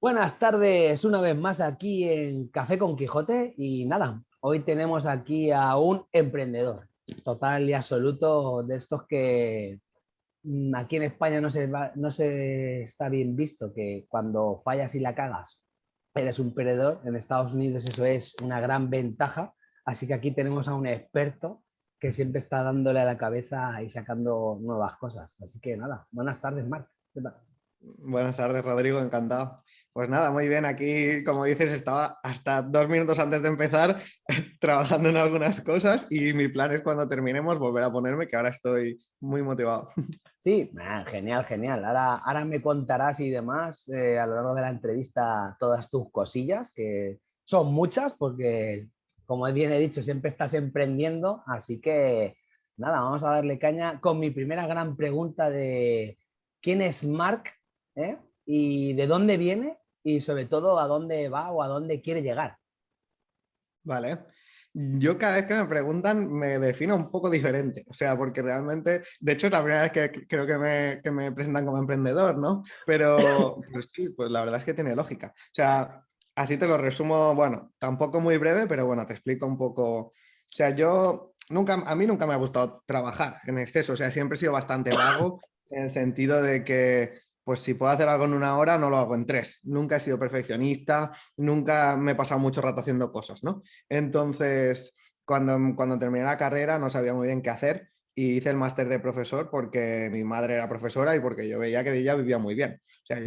Buenas tardes, una vez más aquí en Café con Quijote y nada, hoy tenemos aquí a un emprendedor total y absoluto de estos que mm, aquí en España no se, no se está bien visto, que cuando fallas y la cagas eres un perdedor, en Estados Unidos eso es una gran ventaja, así que aquí tenemos a un experto que siempre está dándole a la cabeza y sacando nuevas cosas. Así que nada, buenas tardes, Marc. Buenas tardes, Rodrigo, encantado. Pues nada, muy bien, aquí como dices estaba hasta dos minutos antes de empezar trabajando en algunas cosas y mi plan es cuando terminemos volver a ponerme, que ahora estoy muy motivado. Sí, genial, genial. Ahora, ahora me contarás y demás eh, a lo largo de la entrevista todas tus cosillas, que son muchas porque, como bien he dicho, siempre estás emprendiendo, así que nada, vamos a darle caña con mi primera gran pregunta de quién es Mark ¿eh? y de dónde viene y sobre todo a dónde va o a dónde quiere llegar. Vale. Yo cada vez que me preguntan me defino un poco diferente, o sea, porque realmente, de hecho es la primera vez que creo que me, que me presentan como emprendedor, ¿no? Pero pues sí, pues la verdad es que tiene lógica. O sea, así te lo resumo, bueno, tampoco muy breve, pero bueno, te explico un poco. O sea, yo nunca, a mí nunca me ha gustado trabajar en exceso, o sea, siempre he sido bastante vago en el sentido de que pues si puedo hacer algo en una hora, no lo hago en tres. Nunca he sido perfeccionista, nunca me he pasado mucho rato haciendo cosas, ¿no? Entonces, cuando, cuando terminé la carrera no sabía muy bien qué hacer y hice el máster de profesor porque mi madre era profesora y porque yo veía que ella vivía muy bien. O sea,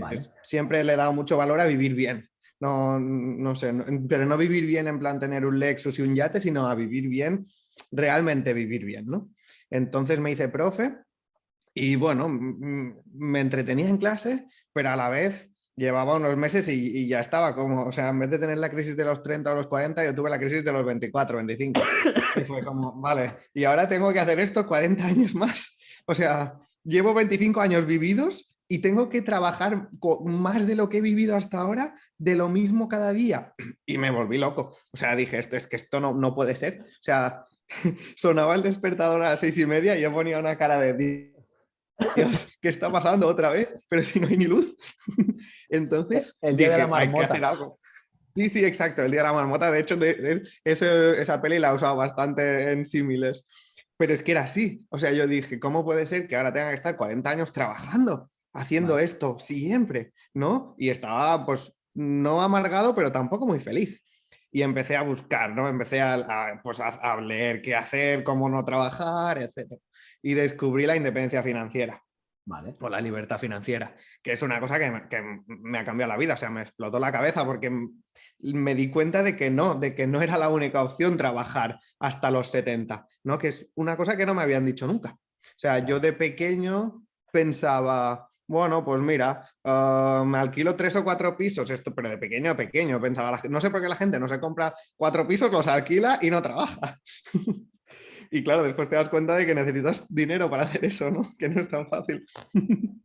siempre le he dado mucho valor a vivir bien. No, no sé, pero no vivir bien en plan tener un Lexus y un yate, sino a vivir bien, realmente vivir bien, ¿no? Entonces me hice profe y bueno, me entretenía en clase, pero a la vez llevaba unos meses y, ya estaba como, o sea, en vez de tener la crisis de los 30 o los 40, yo tuve la crisis de los 24, 25. Y fue como, vale, y ahora tengo que hacer esto 40 años más. O sea, llevo 25 años vividos y tengo que trabajar más de lo que he vivido hasta ahora, de lo mismo cada día. Y me volví loco. O sea, dije, esto es que esto no, no puede ser. O sea, sonaba el despertador a las seis y media y yo ponía una cara de Dios, ¿qué está pasando otra vez? Pero si no hay ni luz. Entonces, el día de la hay que hacer algo. Sí, sí, exacto, el día de la marmota. De hecho, esa peli la he usado bastante en símiles. Pero es que era así. O sea, yo dije, ¿cómo puede ser que ahora tenga que estar 40 años trabajando, haciendo esto siempre? ¿No? Y estaba, pues, no amargado, pero tampoco muy feliz. Y empecé a buscar, ¿no? Empecé a, pues, a leer qué hacer, cómo no trabajar, etc y descubrí la independencia financiera. Vale. O la libertad financiera, que es una cosa que me, ha cambiado la vida, o sea, me explotó la cabeza porque me di cuenta de que no, de que no era la única opción trabajar hasta los 70, ¿no? que es una cosa que no me habían dicho nunca. O sea, yo de pequeño pensaba, bueno, pues mira, ah, me alquilo tres o cuatro pisos, esto, pero de pequeño a pequeño, pensaba, no sé por qué la gente no se compra cuatro pisos, los alquila y no trabaja. Y claro, después te das cuenta de que necesitas dinero para hacer eso, ¿no? Que no es tan fácil.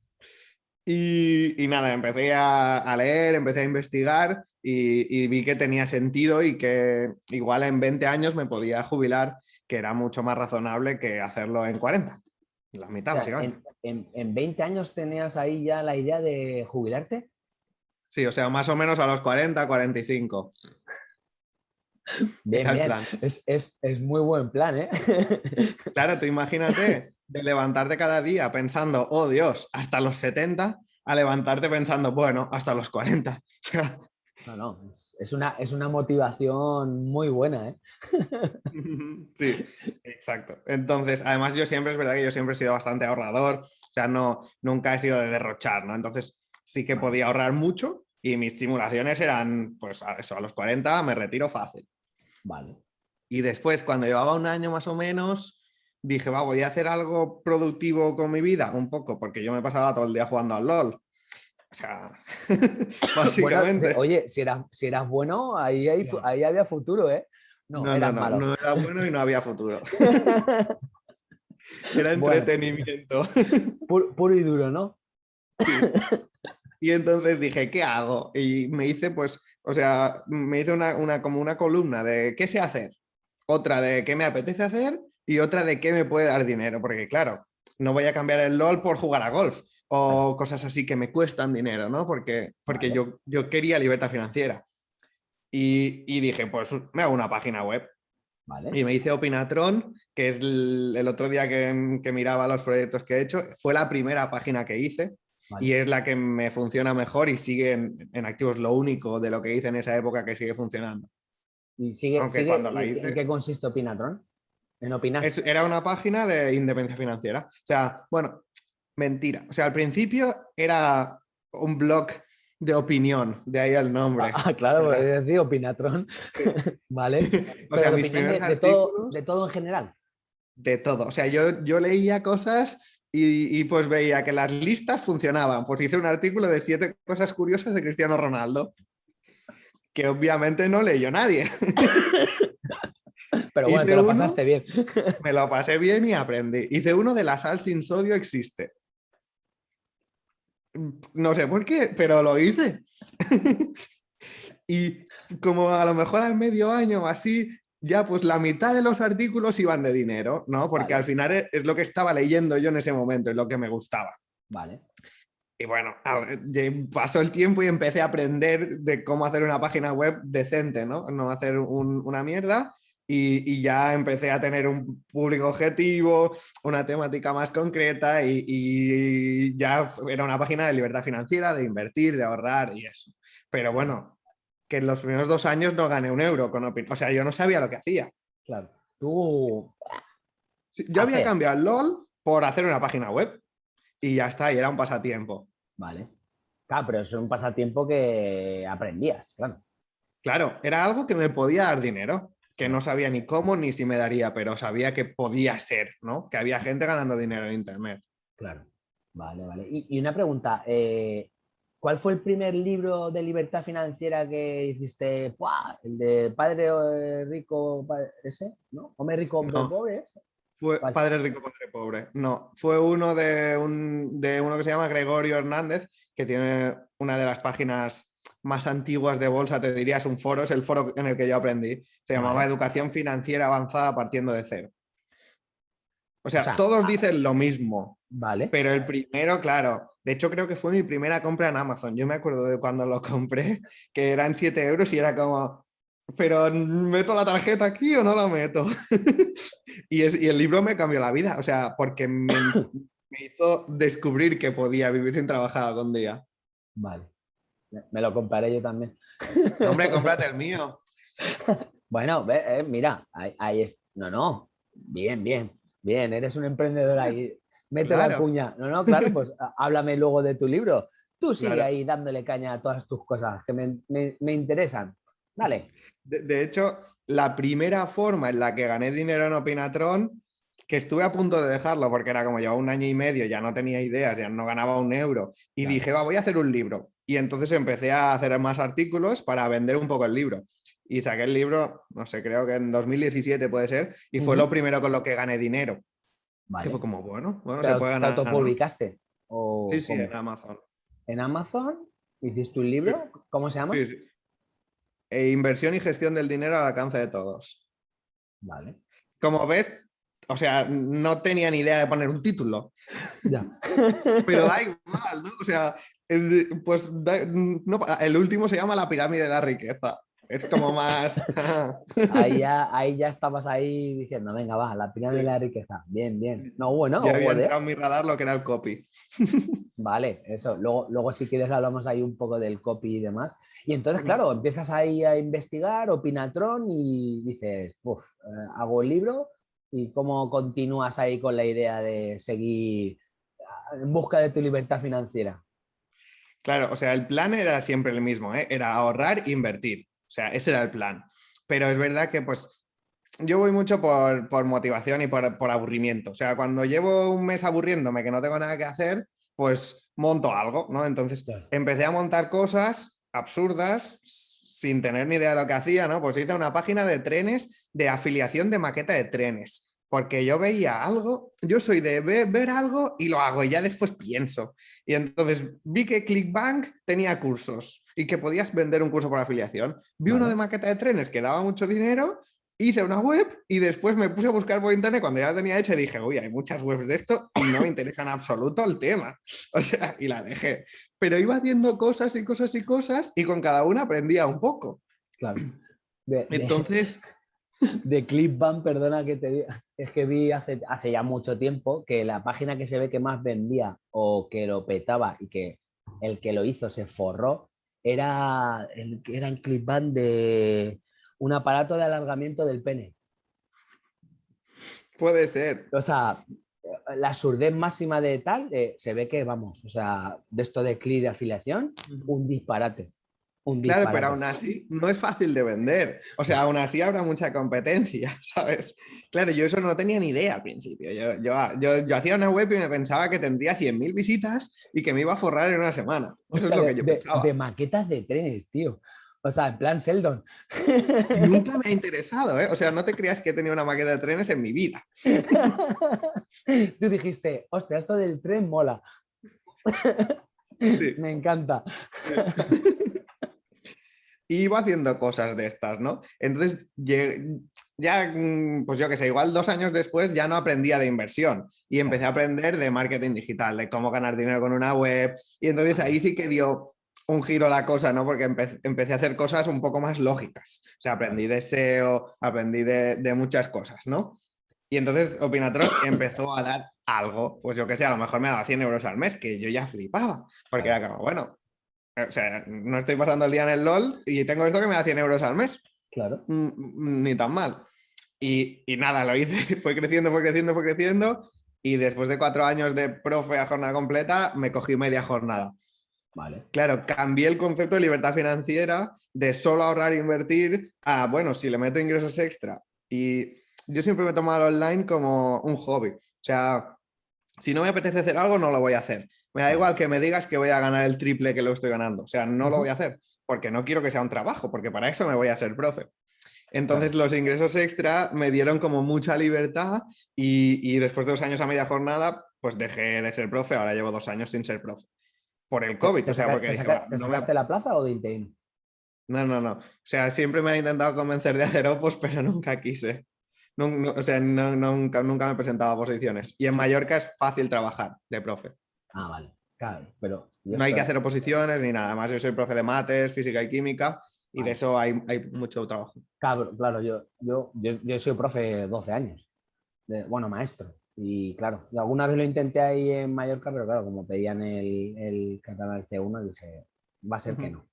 y, nada, empecé a, leer, empecé a investigar y, vi que tenía sentido y que igual en 20 años me podía jubilar, que era mucho más razonable que hacerlo en 40. La mitad, básicamente. En, en 20 años tenías ahí ya la idea de jubilarte? Sí, o sea, más o menos a los 40, 45. Bien, bien. Es, muy buen plan, ¿eh? Claro, tú imagínate de levantarte cada día pensando, oh Dios, hasta los 70, a levantarte pensando, bueno, hasta los 40. No, no, es una, es una motivación muy buena, ¿eh? Sí, exacto. Entonces, además yo siempre, es verdad que yo siempre he sido bastante ahorrador, o sea, no, nunca he sido de derrochar, ¿no? Entonces sí que podía ahorrar mucho y mis simulaciones eran, pues a eso, a los 40 me retiro fácil. Vale. Y después, cuando llevaba un año más o menos, dije, va, voy a hacer algo productivo con mi vida, un poco, porque yo me pasaba todo el día jugando al LOL. O sea, básicamente. oye, si eras, si eras bueno, ahí, ahí había futuro, ¿eh? No, no, no, no, era bueno y no había futuro. era entretenimiento. puro, y duro, ¿no? Y entonces dije, ¿qué hago? Y me hice, pues, o sea, me hice una, como una columna de qué sé hacer, otra de qué me apetece hacer y otra de qué me puede dar dinero, porque claro, no voy a cambiar el LOL por jugar a golf. o cosas así que me cuestan dinero, ¿no? Porque, porque yo, yo quería libertad financiera. Y, y, dije, pues me hago una página web. Y me hice Opinatron, que es el, otro día que, que, miraba los proyectos que he hecho, fue la primera página que hice y es la que me funciona mejor y sigue en, activos lo único de lo que hice en esa época que sigue funcionando. ¿Y sigue, ¿En qué consiste Opinatron? En opinar. era una página de independencia financiera. O sea, bueno, mentira. O sea, al principio era un blog de opinión, de ahí el nombre. Ah, claro, es decir, Opinatron. vale. o sea, mis primeros de, todo, de todo en general. De todo. O sea, yo, yo leía cosas y, pues veía que las listas funcionaban. Pues hice un artículo de siete cosas curiosas de Cristiano Ronaldo, que obviamente no leyó nadie. Pero bueno, te lo pasaste bien. Me lo pasé bien y aprendí. Hice uno de la sal sin sodio existe. No sé por qué, pero lo hice. y como a lo mejor al medio año o así, ya pues la mitad de los artículos iban de dinero, ¿no? Porque al final es lo que estaba leyendo yo en ese momento, es lo que me gustaba. Vale. Y bueno, pasó el tiempo y empecé a aprender de cómo hacer una página web decente, ¿no? No hacer una mierda. Y, ya empecé a tener un público objetivo, una temática más concreta y, ya era una página de libertad financiera, de invertir, de ahorrar y eso. Pero bueno, que en los primeros dos años no gané un euro con O sea, yo no sabía lo que hacía. Claro, tú... Yo había cambiado el LOL por hacer una página web y ya está, y era un pasatiempo. Vale. Claro, pero es un pasatiempo que aprendías, claro. Claro, era algo que me podía dar dinero que no sabía ni cómo ni si me daría, pero sabía que podía ser, ¿no? Que había gente ganando dinero en Internet. Claro, vale, vale. Y, una pregunta, eh, ¿cuál fue el primer libro de libertad financiera que hiciste? El de Padre Rico, ese, ¿no? Hombre Rico, Hombre Pobre, Fue Padre Rico, Padre Pobre. No, fue uno de, un, de uno que se llama Gregorio Hernández, que tiene una de las páginas más antiguas de bolsa, te diría, es un foro, es el foro en el que yo aprendí. Se llamaba Educación Financiera Avanzada partiendo de cero. O sea, todos ah, dicen lo mismo. Vale. Pero el primero, claro, de hecho creo que fue mi primera compra en Amazon. Yo me acuerdo de cuando lo compré, que eran 7 euros y era como, pero ¿meto la tarjeta aquí o no la meto? y, y, el libro me cambió la vida, o sea, porque me, me hizo descubrir que podía vivir sin trabajar algún día. Vale. Me lo compraré yo también. Hombre, cómprate el mío. Bueno, eh, mira, ahí, es. No, no. Bien, bien, bien. Eres un emprendedor ahí. Mete la cuña. No, no, claro, pues háblame luego de tu libro. Tú sigue ahí dándole caña a todas tus cosas que me, interesan. Dale. De, hecho, la primera forma en la que gané dinero en Opinatron, que estuve a punto de dejarlo porque era como llevaba un año y medio, ya no tenía ideas, ya no ganaba un euro, y dije, va, voy a hacer un libro. Y entonces empecé a hacer más artículos para vender un poco el libro. Y saqué el libro, no sé, creo que en 2017 puede ser, y fue lo primero con lo que gané dinero. Que fue como, bueno, bueno, se puede ganar. ¿Te autopublicaste? sí, sí, en Amazon. ¿En Amazon? ¿Hiciste un libro? ¿Cómo se llama? Sí, e inversión y gestión del dinero al alcance de todos. Vale. Como ves, o sea, no tenía ni idea de poner un título. Ya. Pero da igual, ¿no? O sea, pues el último se llama la pirámide de la riqueza. Es como más... ahí, ya, ahí ya estabas ahí diciendo, venga, va, la pirámide de la riqueza. Bien, bien. No, bueno. Ya había entrado en mi radar lo que era el copy. Vale, eso. Luego, luego si quieres hablamos ahí un poco del copy y demás. Y entonces, claro, empiezas ahí a investigar, opinatron y dices, uff, eh, hago el libro y cómo continúas ahí con la idea de seguir en busca de tu libertad financiera. Claro, o sea, el plan era siempre el mismo, ¿eh? era ahorrar e invertir. O sea, ese era el plan. Pero es verdad que pues yo voy mucho por, motivación y por, aburrimiento. O sea, cuando llevo un mes aburriéndome que no tengo nada que hacer, pues monto algo, ¿no? Entonces empecé a montar cosas absurdas sin tener ni idea de lo que hacía, ¿no? Pues hice una página de trenes de afiliación de maqueta de trenes porque yo veía algo, yo soy de ver, algo y lo hago y ya después pienso. Y entonces vi que ClickBank tenía cursos y que podías vender un curso por afiliación. Vi uno de maqueta de trenes que daba mucho dinero hice una web y después me puse a buscar por internet cuando ya la tenía hecha y dije, uy, hay muchas webs de esto y no me interesa en absoluto el tema. O sea, y la dejé. Pero iba haciendo cosas y cosas y cosas y con cada una aprendía un poco. Claro. Entonces... De Clipbank, perdona que te diga, es que vi hace, hace ya mucho tiempo que la página que se ve que más vendía o que lo petaba y que el que lo hizo se forró era el, era el Clipbank de un aparato de alargamiento del pene. Puede ser. O sea, la surdez máxima de tal, se ve que, vamos, o sea, de esto de clic de afiliación, un disparate. Un claro, pero aún así no es fácil de vender. O sea, aún así habrá mucha competencia, ¿sabes? Claro, yo eso no tenía ni idea al principio. Yo, yo, hacía una web y me pensaba que tendría 100.000 visitas y que me iba a forrar en una semana. Eso es lo que yo pensaba. De maquetas de trenes, tío. O sea, en plan Sheldon. Nunca me ha interesado, ¿eh? O sea, no te creas que he tenido una maqueta de trenes en mi vida. Tú dijiste, hostia, esto del tren mola. Me encanta. Iba haciendo cosas de estas, ¿no? Entonces, ya, mm, pues yo que sé, igual dos años después ya no aprendía de inversión y empecé a aprender de marketing digital, de cómo ganar dinero con una web. Y entonces ahí sí que dio un giro la cosa, ¿no? Porque empecé a hacer cosas un poco más lógicas. O sea, aprendí de SEO, aprendí de, muchas cosas, ¿no? Y entonces Opinatron empezó a dar algo, pues yo que sé, a lo mejor me daba 100 euros al mes, que yo ya flipaba, porque era como, bueno, o sea, no estoy pasando el día en el LOL y tengo esto que me da 100 euros al mes. Claro. Mm, mm, ni tan mal. Y, y nada, lo hice, fue creciendo, fue creciendo, fue creciendo y después de cuatro años de profe a jornada completa, me cogí media jornada. Claro, cambié el concepto de libertad financiera de solo ahorrar e invertir a, bueno, si le meto ingresos extra. Y yo siempre me he tomado el online como un hobby. O sea, si no me apetece hacer algo, no lo voy a hacer. Me da igual que me digas que voy a ganar el triple que lo estoy ganando. O sea, no lo voy a hacer porque no quiero que sea un trabajo, porque para eso me voy a ser profe. Entonces los ingresos extra me dieron como mucha libertad y, y, después de dos años a media jornada, pues dejé de ser profe, ahora llevo dos años sin ser profe por el COVID. o sea, porque ¿Te, sacaste la plaza o de interim? No, no, no. O sea, siempre me han intentado convencer de hacer opos, pero nunca quise. o sea, nunca, nunca me he presentado a posiciones. Y en Mallorca es fácil trabajar de profe. Ah, vale. Claro, pero... No hay que hacer oposiciones ni nada. Además, yo soy profe de mates, física y química y de eso hay, hay, mucho trabajo. Claro, claro yo, yo, yo, yo soy profe 12 años. De, bueno, maestro. Y claro, alguna vez lo intenté ahí en Mallorca, pero claro, como pedían el, el catalán C1, dije, va a ser que no.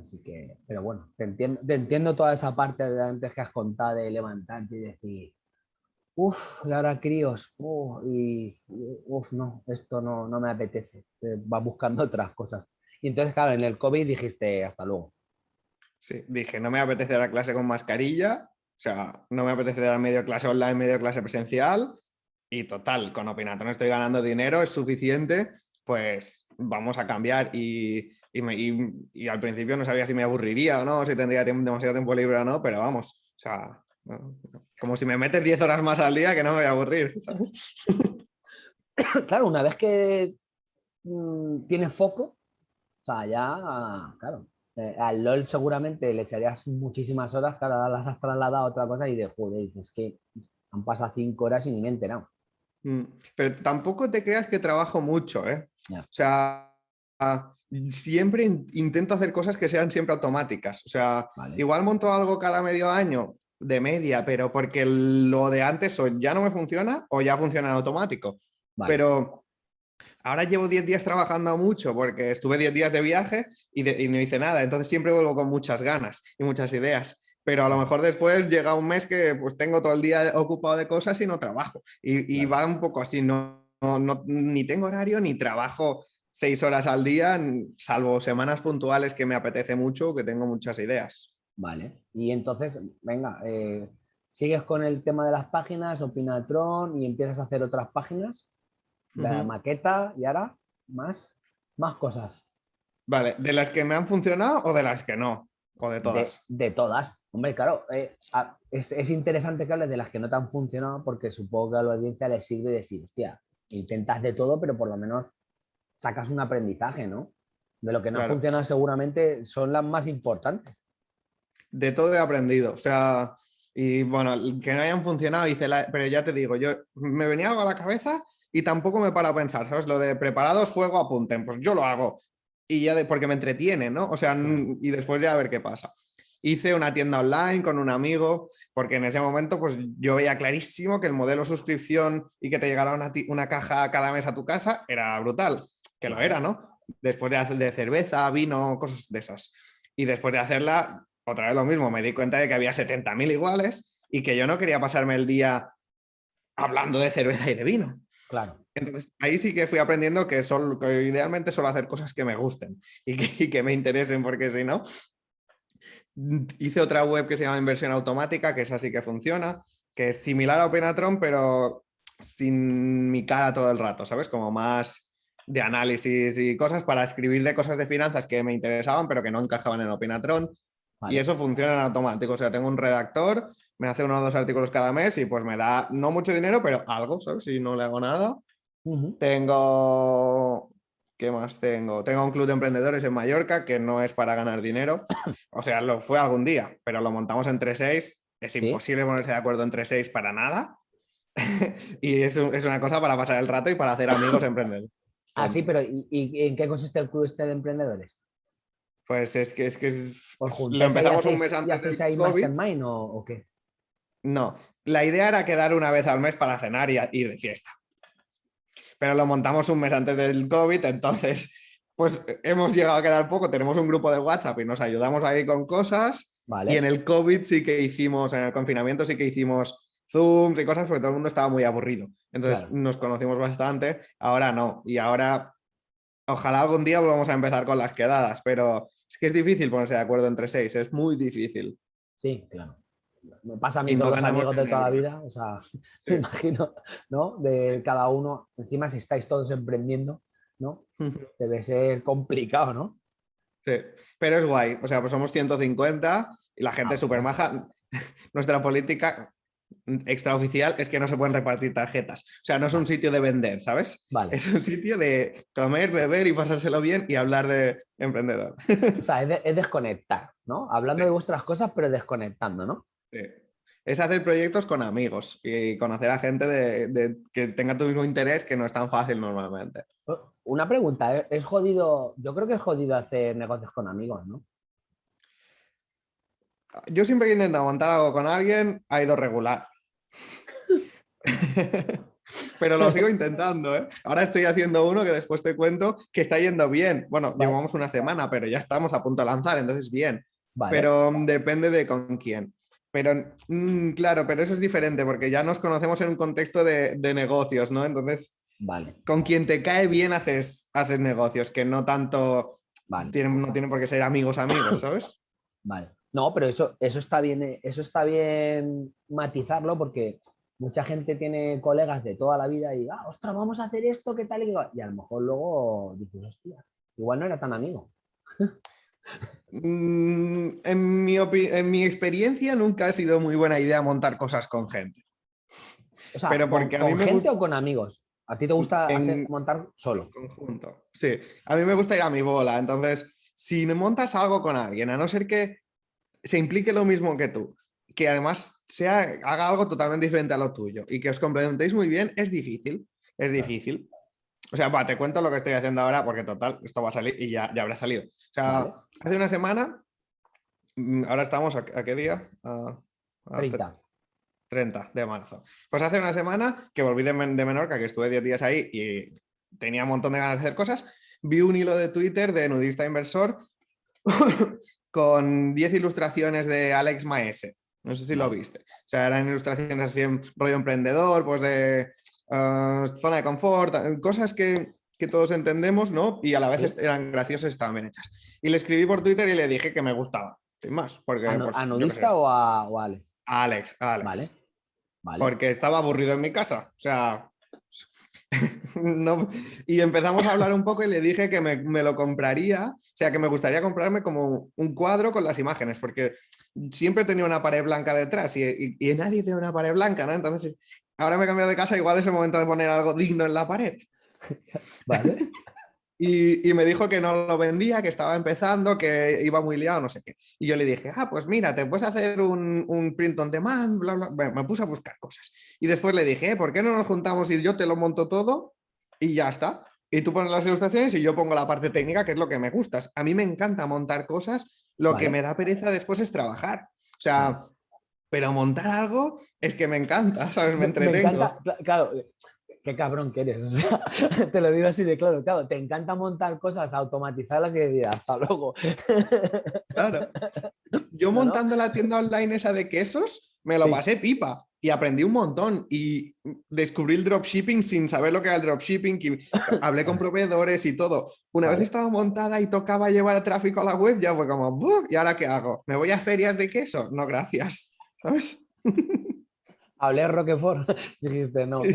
Así que, pero bueno, te entiendo, te entiendo toda esa parte de antes que has contado de levantarte y decir, uff, Laura críos, y uff, no, esto no, no me apetece, va buscando otras cosas. Y entonces, claro, en el COVID dijiste, hasta luego. Sí, dije, no me apetece dar clase con mascarilla, o sea, no me apetece dar medio clase online, medio clase presencial, y total, con Opinatron estoy ganando dinero, es suficiente, pues vamos a cambiar y, y, al principio no sabía si me aburriría o no, si tendría demasiado tiempo libre o no, pero vamos, o sea, como si me metes 10 horas más al día que no me voy a aburrir, Claro, una vez que mm, tienes foco, o sea, ya, claro, eh, al LOL seguramente le echarías muchísimas horas, claro, las has trasladado a otra cosa y de joder, dices que han pasado 5 horas y ni me he enterado. Mm, pero tampoco te creas que trabajo mucho, ¿eh? O sea, siempre intento hacer cosas que sean siempre automáticas. O sea, igual monto algo cada medio año de media, pero porque lo de antes o ya no me funciona o ya funciona en automático. Pero ahora llevo 10 días trabajando mucho porque estuve 10 días de viaje y, y no hice nada. Entonces siempre vuelvo con muchas ganas y muchas ideas pero a lo mejor después llega un mes que pues tengo todo el día ocupado de cosas y no trabajo. Y, va un poco así, no, ni tengo horario ni trabajo seis horas al día, salvo semanas puntuales que me apetece mucho, que tengo muchas ideas. Vale, y entonces, venga, eh, sigues con el tema de las páginas, Opinatron y empiezas a hacer otras páginas, la maqueta y ahora más, más cosas. Vale, ¿de las que me han funcionado o de las que no? ¿O de todas? De, todas. Hombre, claro, eh, es, interesante que hables de las que no te han funcionado porque supongo que a la audiencia le sirve decir, hostia, intentas de todo, pero por lo menos sacas un aprendizaje, ¿no? De lo que no ha funcionado seguramente son las más importantes. De todo he aprendido. O sea, Y bueno, que no hayan funcionado, hice la... pero ya te digo, yo me venía algo a la cabeza y tampoco me para a pensar, ¿sabes? Lo de preparados, fuego, apunten, pues yo lo hago. Y ya de, porque me entretiene, ¿no? O sea, y después ya a ver qué pasa. Hice una tienda online con un amigo, porque en ese momento pues yo veía clarísimo que el modelo suscripción y que te llegara una, una caja cada mes a tu casa era brutal, que lo era, ¿no? Después de hacer de cerveza, vino, cosas de esas. Y después de hacerla, otra vez lo mismo, me di cuenta de que había 70.000 iguales y que yo no quería pasarme el día hablando de cerveza y de vino. Claro. Entonces, ahí sí que fui aprendiendo que, son, idealmente suelo hacer cosas que me gusten y que, me interesen, porque si no... Hice otra web que se llama Inversión Automática, que es así que funciona, que es similar a Openatron, pero sin mi cara todo el rato, ¿sabes? Como más de análisis y cosas para escribir de cosas de finanzas que me interesaban, pero que no encajaban en Y eso funciona en automático. O sea, tengo un redactor, me hace uno o dos artículos cada mes y pues me da no mucho dinero, pero algo, ¿sabes? Si no le hago nada. Tengo... ¿Qué más tengo? Tengo un club de emprendedores en Mallorca que no es para ganar dinero. O sea, lo fue algún día, pero lo montamos entre seis. Es imposible ponerse de acuerdo entre seis para nada. y es, es, una cosa para pasar el rato y para hacer amigos emprendedores. Ah, sí, pero ¿y, en qué consiste el club este de emprendedores? Pues es que es que lo empezamos un mes antes del COVID. mastermind o, o qué? No, la idea era quedar una vez al mes para cenar y ir de fiesta pero lo montamos un mes antes del COVID, entonces pues hemos llegado a quedar poco, tenemos un grupo de WhatsApp y nos ayudamos ahí con cosas. Y en el COVID sí que hicimos, en el confinamiento sí que hicimos Zooms y cosas porque todo el mundo estaba muy aburrido. Entonces nos conocimos bastante, ahora no. Y ahora, ojalá algún día volvamos a empezar con las quedadas, pero es que es difícil ponerse de acuerdo entre seis, es muy difícil. Sí, claro me pasa a mí con los amigos de toda la vida, o sea, me imagino, ¿no? De cada uno, encima si estáis todos emprendiendo, ¿no? Debe ser complicado, ¿no? Sí, pero es guay, o sea, pues somos 150 y la gente es ah, súper maja. Nuestra política extraoficial es que no se pueden repartir tarjetas. O sea, no es un sitio de vender, ¿sabes? Vale. Es un sitio de comer, beber y pasárselo bien y hablar de emprendedor. O sea, es, desconectar, ¿no? Hablando de vuestras cosas, pero desconectando, ¿no? Es hacer proyectos con amigos y conocer a gente de, que tenga tu mismo interés que no es tan fácil normalmente. Una pregunta, ¿eh? es jodido, yo creo que es jodido hacer negocios con amigos, ¿no? Yo siempre he intentado montar algo con alguien, ha ido regular. Pero lo sigo intentando, ¿eh? Ahora estoy haciendo uno que después te cuento que está yendo bien. Bueno, llevamos una semana, pero ya estamos a punto de lanzar, entonces bien. Pero mm, depende de con quién. Pero, mm, claro, pero eso es diferente porque ya nos conocemos en un contexto de, negocios, ¿no? Entonces, vale. con quien te cae bien haces, haces negocios, que no tanto, no tienen por qué ser amigos amigos, ¿sabes? Vale. No, pero eso, eso, está bien, eh, eso está bien matizarlo porque mucha gente tiene colegas de toda la vida y, ah, ostras, vamos a hacer esto, ¿qué tal? Y a lo mejor luego dices, hostia, igual no era tan amigo. Mm, en mi, en mi experiencia nunca ha sido muy buena idea montar cosas con gente. Pero porque ¿con, a mí gente o con amigos? ¿A ti te gusta montar solo? Conjunto, sí. A mí me gusta ir a mi bola. Entonces, si montas algo con alguien, a no ser que se implique lo mismo que tú, que además sea, haga algo totalmente diferente a lo tuyo y que os complementéis muy bien, es difícil. Es difícil. O sea, te cuento lo que estoy haciendo ahora porque total, esto va a salir y ya, ya habrá salido. O sea, hace una semana, mm, ahora estamos, ¿a, qué día? A, 30. 30 de marzo. Pues hace una semana que volví de, de Menorca, que estuve 10 días ahí y tenía un montón de ganas de hacer cosas, vi un hilo de Twitter de Nudista Inversor con 10 ilustraciones de Alex Maese. No sé si lo viste. O sea, eran ilustraciones así en rollo emprendedor, pues de Ah, zona de confort, cosas que, todos entendemos, ¿no? Y a la vez eran graciosas y estaban bien hechas. Y le escribí por Twitter y le dije que me gustaba, sin más. Porque, ¿A, pues, Nudista o a, Alex? A Alex, Alex. Vale. Porque estaba aburrido en mi casa. O sea, no, y empezamos a hablar un poco y le dije que me, lo compraría, o sea, que me gustaría comprarme como un cuadro con las imágenes, porque siempre tenía una pared blanca detrás y, y, nadie tiene una pared blanca, ¿no? Entonces ahora me he cambiado de casa, igual es el momento de poner algo digno en la pared. Vale. Y, me dijo que no lo vendía, que estaba empezando, que iba muy liado, no sé qué. Y yo le dije, ah, pues mira, te puedes hacer un, un print on demand, bla, bla. me puse a buscar cosas. Y después le dije, eh, ¿por qué no nos juntamos y yo te lo monto todo y ya está? Y tú pones las ilustraciones y yo pongo la parte técnica, que es lo que me gusta. A mí me encanta montar cosas, lo que me da pereza después es trabajar. O sea, pero montar algo es que me encanta, ¿sabes? Me entretengo. Me encanta, claro, qué cabrón que eres. te lo digo así de claro. Claro, te encanta montar cosas, automatizarlas y decir hasta luego. Claro. Yo montando la tienda online esa de quesos, me lo pasé pipa y aprendí un montón y descubrí el dropshipping sin saber lo que era el dropshipping, y hablé con proveedores y todo. Una vez estaba montada y tocaba llevar tráfico a la web, ya fue como, ¿y ahora qué hago? ¿Me voy a ferias de queso? No, gracias. ¿Sabes? Hablé Roquefort. Dijiste, no.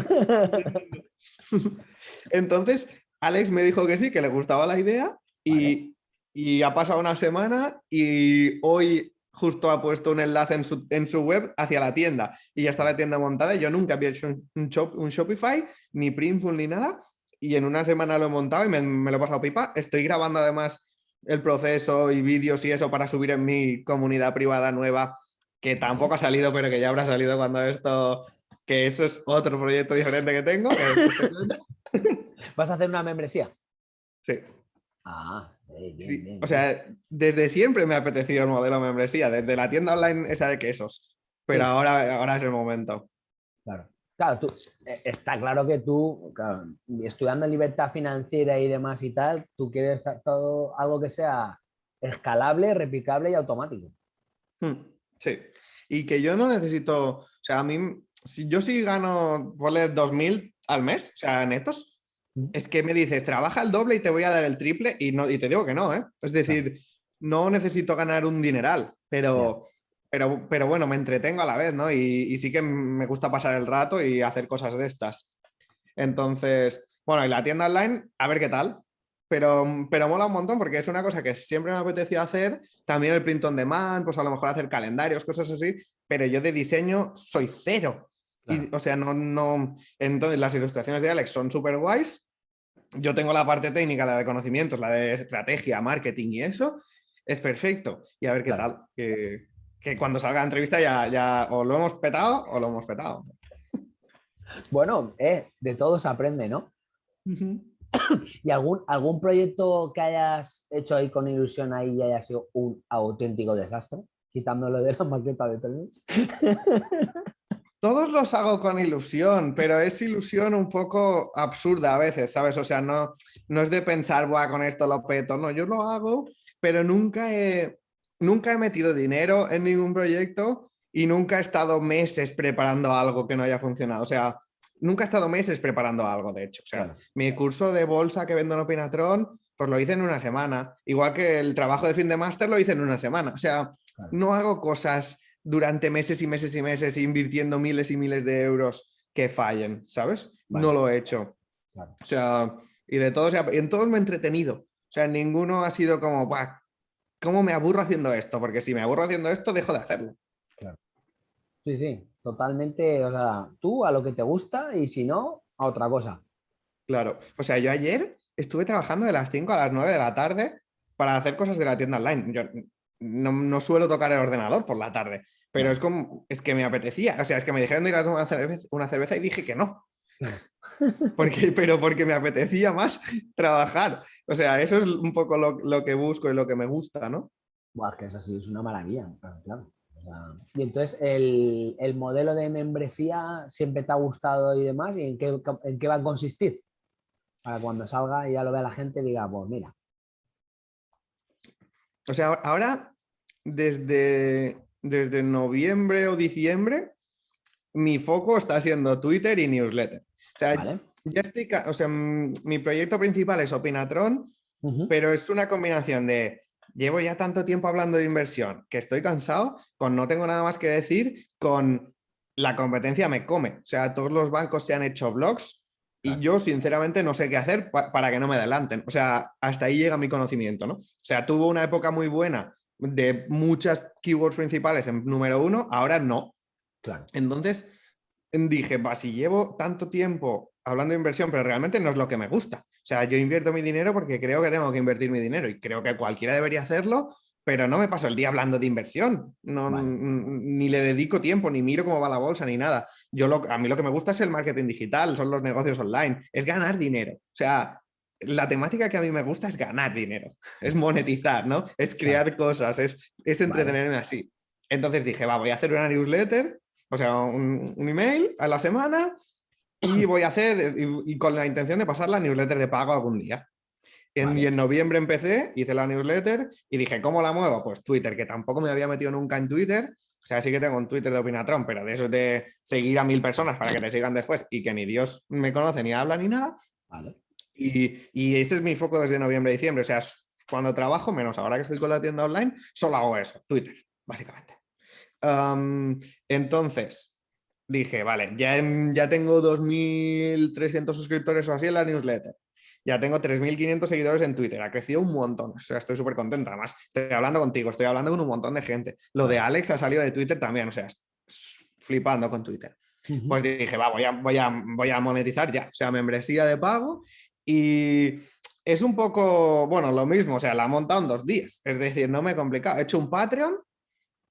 Entonces, Alex me dijo que sí, que le gustaba la idea y, ha pasado una semana y hoy justo ha puesto un enlace en su, web hacia la tienda y ya está la tienda montada. Yo nunca había hecho un, un Shopify, ni Printful, ni nada. Y en una semana lo he montado y me, me, lo he pasado pipa. Estoy grabando además el proceso y vídeos y eso para subir en mi comunidad privada nueva que tampoco ha salido, pero que ya habrá salido cuando esto, que eso es otro proyecto diferente que tengo. Este ¿Vas a hacer una membresía? Sí. Ah, O sea, desde siempre me ha apetecido el modelo membresía, desde la tienda online esa de quesos, pero ahora, ahora es el momento. Claro. Claro, tú, eh, está claro que tú, estudiando libertad financiera y demás y tal, tú quieres todo algo que sea escalable, replicable y automático. Hmm. Sí, y que yo no necesito, o sea, a mí, si yo sí gano, ponle 2.000 al mes, o sea, netos. Es que me dices, trabaja el doble y te voy a dar el triple y, no, y te digo que no, ¿eh? Es decir, no necesito ganar un dineral, pero, pero, pero bueno, me entretengo a la vez, ¿no? Y, y sí que me gusta pasar el rato y hacer cosas de estas. Entonces, bueno, y la tienda online, a ver qué tal, pero, pero mola un montón porque es una cosa que siempre me apetecía hacer, también el print on demand, pues a lo mejor hacer calendarios, cosas así, pero yo de diseño soy cero. Y, o sea, no, no, entonces las ilustraciones de Alex son súper guays, yo tengo la parte técnica, la de conocimientos, la de estrategia, marketing y eso, es perfecto. Y a ver qué tal, que, que, cuando salga la entrevista ya, ya o lo hemos petado o lo hemos petado. Bueno, eh, de todo se aprende, ¿no? ¿Y algún, algún proyecto que hayas hecho ahí con ilusión ahí y haya sido un auténtico desastre? Quitándolo de la maqueta de trenes. Todos los hago con ilusión, pero es ilusión un poco absurda a veces, ¿sabes? O sea, no, no es de pensar, Buah, con esto lo peto. No, yo lo hago, pero nunca he, nunca he metido dinero en ningún proyecto y nunca he estado meses preparando algo que no haya funcionado. O sea, nunca he estado meses preparando algo, de hecho. O sea, mi curso de bolsa que vendo en Opinatron, pues lo hice en una semana. Igual que el trabajo de fin de máster lo hice en una semana. O sea, no hago cosas durante meses y meses y meses invirtiendo miles y miles de euros que fallen, ¿sabes? No lo he hecho. O sea, y de todos, en todos me he entretenido. O sea, ninguno ha sido como, ¿cómo me aburro haciendo esto? Porque si me aburro haciendo esto, dejo de hacerlo. Sí, sí, totalmente, o sea, tú a lo que te gusta y si no, a otra cosa. Claro, o sea, yo ayer estuve trabajando de las 5 a las 9 de la tarde para hacer cosas de la tienda online. Yo no, suelo tocar el ordenador por la tarde, pero es como, es que me apetecía, o sea, es que me dijeron de ir a tomar una cerveza, y dije que no. porque, pero porque me apetecía más trabajar. O sea, eso es un poco lo, que busco y lo que me gusta, ¿no? Buah, que es así, es una maravilla, claro y entonces el, modelo de membresía siempre te ha gustado y demás, ¿y en qué, en qué va a consistir? Para cuando salga y ya lo vea la gente diga, pues mira. O sea, ahora desde, desde noviembre o diciembre mi foco está siendo Twitter y newsletter. O sea, ya estoy, o sea, mi proyecto principal es Opinatron, pero es una combinación de llevo ya tanto tiempo hablando de inversión que estoy cansado, con no tengo nada más que decir, con la competencia me come. O sea, todos los bancos se han hecho blogs y yo sinceramente no sé qué hacer para que no me adelanten. O sea, hasta ahí llega mi conocimiento, ¿no? O sea, tuvo una época muy buena de muchas keywords principales en número uno, ahora no. Claro. Entonces dije, va, si llevo tanto tiempo hablando de inversión, pero realmente no es lo que me gusta. O sea, yo invierto mi dinero porque creo que tengo que invertir mi dinero y creo que cualquiera debería hacerlo, pero no me paso el día hablando de inversión. No, Ni le dedico tiempo, ni miro cómo va la bolsa, ni nada. Yo lo, a mí lo que me gusta es el marketing digital, son los negocios online, es ganar dinero. O sea, la temática que a mí me gusta es ganar dinero, es monetizar, ¿no? Es crear cosas, es, es entretenerme así. Entonces dije, va, voy a hacer una newsletter, o sea, un, email a la semana y voy a hacer, y, con la intención de pasar la newsletter de pago algún día. Y en noviembre empecé, hice la newsletter y dije, ¿cómo la muevo? Pues Twitter, que tampoco me había metido nunca en Twitter. O sea, sí que tengo un Twitter de Opinatron, pero de eso de seguir a mil personas para que te sigan después y que ni Dios me conoce ni habla ni nada. Y, y, ese es mi foco desde noviembre, diciembre. O sea, cuando trabajo, menos ahora que estoy con la tienda online, solo hago eso, Twitter, básicamente. entonces, dije, vale, ya, ya tengo 2.300 suscriptores o así en la newsletter. Ya tengo 3.500 seguidores en Twitter, ha crecido un montón, o sea, estoy súper contenta. Además, estoy hablando contigo, estoy hablando con un montón de gente. Lo de Alex ha salido de Twitter también, o sea, flipando con Twitter. Pues dije, va, voy a, voy, a, voy a monetizar ya, o sea, membresía de pago y es un poco, bueno, lo mismo, o sea, la he montado en dos días, es decir, no me he complicado. He hecho un Patreon,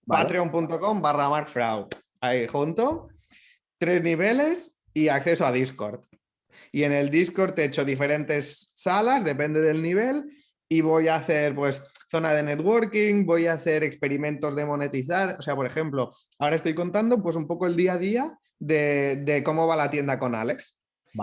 patreon.com barra markfrau, ahí junto, tres niveles y acceso a Discord. Y en el Discord he hecho diferentes salas, depende del nivel, y voy a hacer pues zona de networking, voy a hacer experimentos de monetizar, o sea, por ejemplo, ahora estoy contando pues un poco el día a día de, cómo va la tienda con Alex,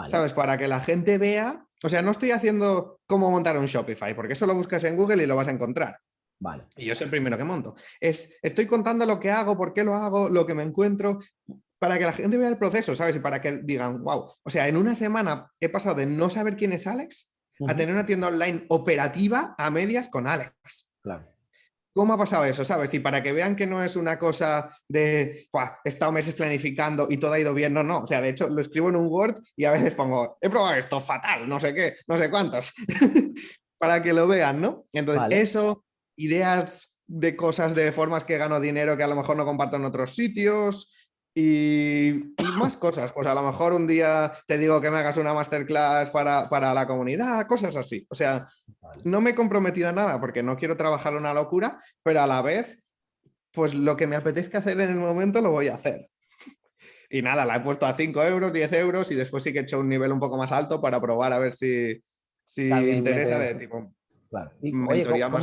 ¿sabes? Para que la gente vea, o sea, no estoy haciendo cómo montar un Shopify, porque eso lo buscas en Google y lo vas a encontrar. Vale. Y yo soy el primero que monto. Es, estoy contando lo que hago, por qué lo hago, lo que me encuentro, para que la gente vea el proceso, ¿sabes? Y para que digan, wow. O sea, en una semana he pasado de no saber quién es Alex a tener una tienda online operativa a medias con Alex. Claro. ¿Cómo ha pasado eso? ¿Sabes? Y para que vean que no es una cosa de, he estado meses planificando y todo ha ido bien, no, no. O sea, de hecho, lo escribo en un Word y a veces pongo, he probado esto fatal, no sé qué, no sé cuántos, para que lo vean, ¿no? Entonces, eso, ideas de cosas, de formas que gano dinero que a lo mejor no comparto en otros sitios, y, más cosas, pues a lo mejor un día te digo que me hagas una masterclass para, para, la comunidad, cosas así. O sea, no me he comprometido a nada porque no quiero trabajar una locura, pero a la vez, pues lo que me apetezca hacer en el momento lo voy a hacer. Y nada, la he puesto a 5 euros, 10 euros y después sí que he hecho un nivel un poco más alto para probar a ver si, si interesa de tipo... Claro. ¿cómo,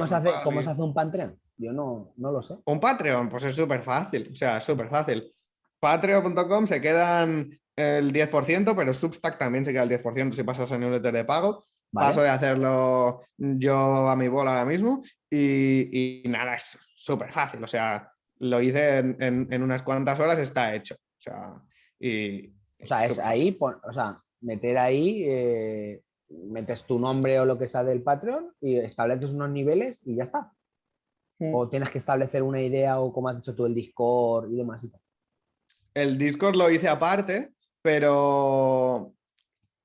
se hace, ¿cómo, se hace, un Patreon? Yo no, no lo sé. Un Patreon, pues es súper fácil, o sea, súper fácil. Patreon.com se quedan el 10%, pero Substack también se queda el 10% si pasas en newsletter de pago. Paso de hacerlo yo a mi bola ahora mismo y, nada, es súper fácil. O sea, lo hice en, unas cuantas horas, está hecho. O sea, y, o sea es ahí, o sea, meter ahí, eh, metes tu nombre o lo que sea del Patreon y estableces unos niveles y ya está. Mm. O tienes que establecer una idea o como has dicho tú el Discord y demás. Y tal. El Discord lo hice aparte, pero,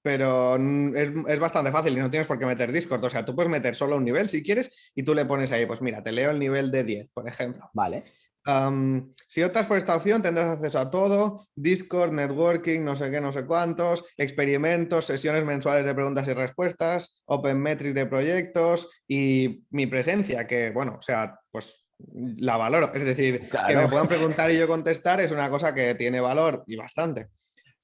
pero es, bastante fácil y no tienes por qué meter Discord. O sea, tú puedes meter solo un nivel si quieres y tú le pones ahí, pues mira, te leo el nivel de 10, por ejemplo. Vale. si optas por esta opción tendrás acceso a todo, Discord, networking, no sé qué, no sé cuántos, experimentos, sesiones mensuales de preguntas y respuestas, Open Metrics de proyectos y mi presencia, que bueno, o sea, pues la valoro. Es decir, que me puedan preguntar y yo contestar es una cosa que tiene valor y bastante.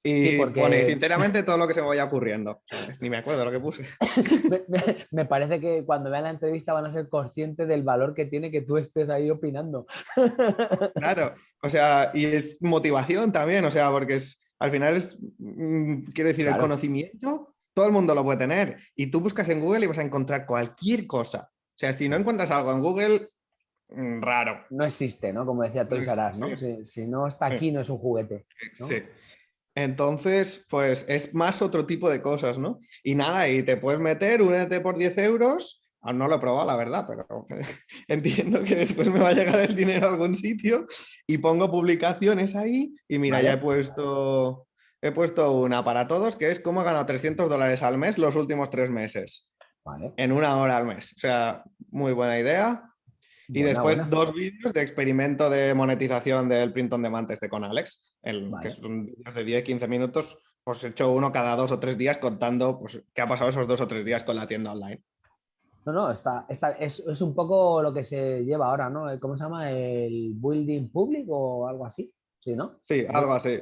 Y porque... sinceramente todo lo que se me vaya ocurriendo. Ni me acuerdo lo que puse. me, parece que cuando vean la entrevista van a ser conscientes del valor que tiene que tú estés ahí opinando. claro, o sea, y es motivación también, o sea, porque es, al final es, mm, quiero decir, el conocimiento, todo el mundo lo puede tener. Y tú buscas en Google y vas a encontrar cualquier cosa. O sea, si no encuentras algo en Google, raro. No existe, ¿no? Como decía Toys R ¿no? Si, no está aquí, no es un juguete. Sí. Entonces, pues es más otro tipo de cosas, ¿no? Y nada, y te puedes meter, únete por 10 euros. Aún no lo he probado, la verdad, pero entiendo que después me va a llegar el dinero a algún sitio y pongo publicaciones ahí y mira, ya he puesto, he puesto una para todos que es cómo he ganado 300 dólares al mes los últimos tres meses. En una hora al mes. O sea, muy buena idea. Y después dos vídeos de experimento de monetización del print on demand este con Alex, el, que son vídeos de 10-15 minutos pues he hecho uno cada dos o tres días contando pues, qué ha pasado esos dos o tres días con la tienda online. No, no, está, está, es, es, un poco lo que se lleva ahora, ¿no? ¿Cómo se llama? ¿El building public o algo así? Sí, ¿no? Sí, algo así.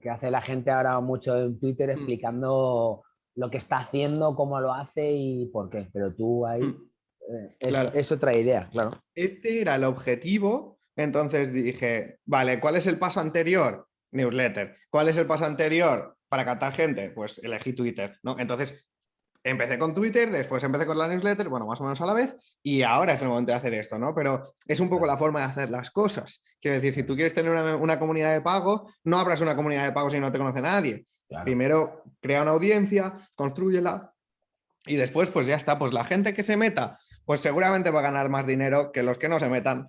Que hace la gente ahora mucho en Twitter mm. explicando lo que está haciendo, cómo lo hace y por qué. Pero tú ahí mm. Eh, es, es otra idea, claro. Este era el objetivo, entonces dije, vale, ¿cuál es el paso anterior? Newsletter. ¿Cuál es el paso anterior para captar gente? Pues elegí Twitter, ¿no? Entonces empecé con Twitter, después empecé con la newsletter, bueno, más o menos a la vez, y ahora es el momento de hacer esto, ¿no? Pero es un poco la forma de hacer las cosas. Quiero decir, si tú quieres tener una, comunidad de pago, no abras una comunidad de pago si no te conoce nadie. Primero, crea una audiencia, construyela, y después, pues ya está, pues la gente que se meta, pues seguramente va a ganar más dinero que los que no se metan.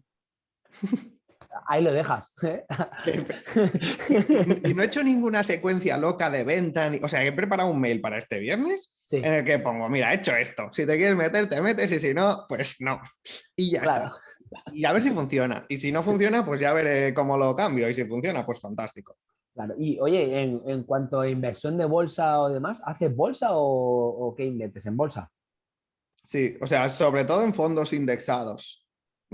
ahí lo dejas. ¿eh? y no he hecho ninguna secuencia loca de venta. O sea, he preparado un mail para este viernes en el que pongo, mira, he hecho esto. Si te quieres meter, te metes y si no, pues no. Y ya está. Y a ver si funciona. Y si no funciona, pues ya veré cómo lo cambio. Y si funciona, pues fantástico. Claro. Y oye, en, cuanto a inversión de bolsa o demás, ¿haces bolsa o, o qué inviertes en bolsa? Sí, o sea, sobre todo en fondos indexados.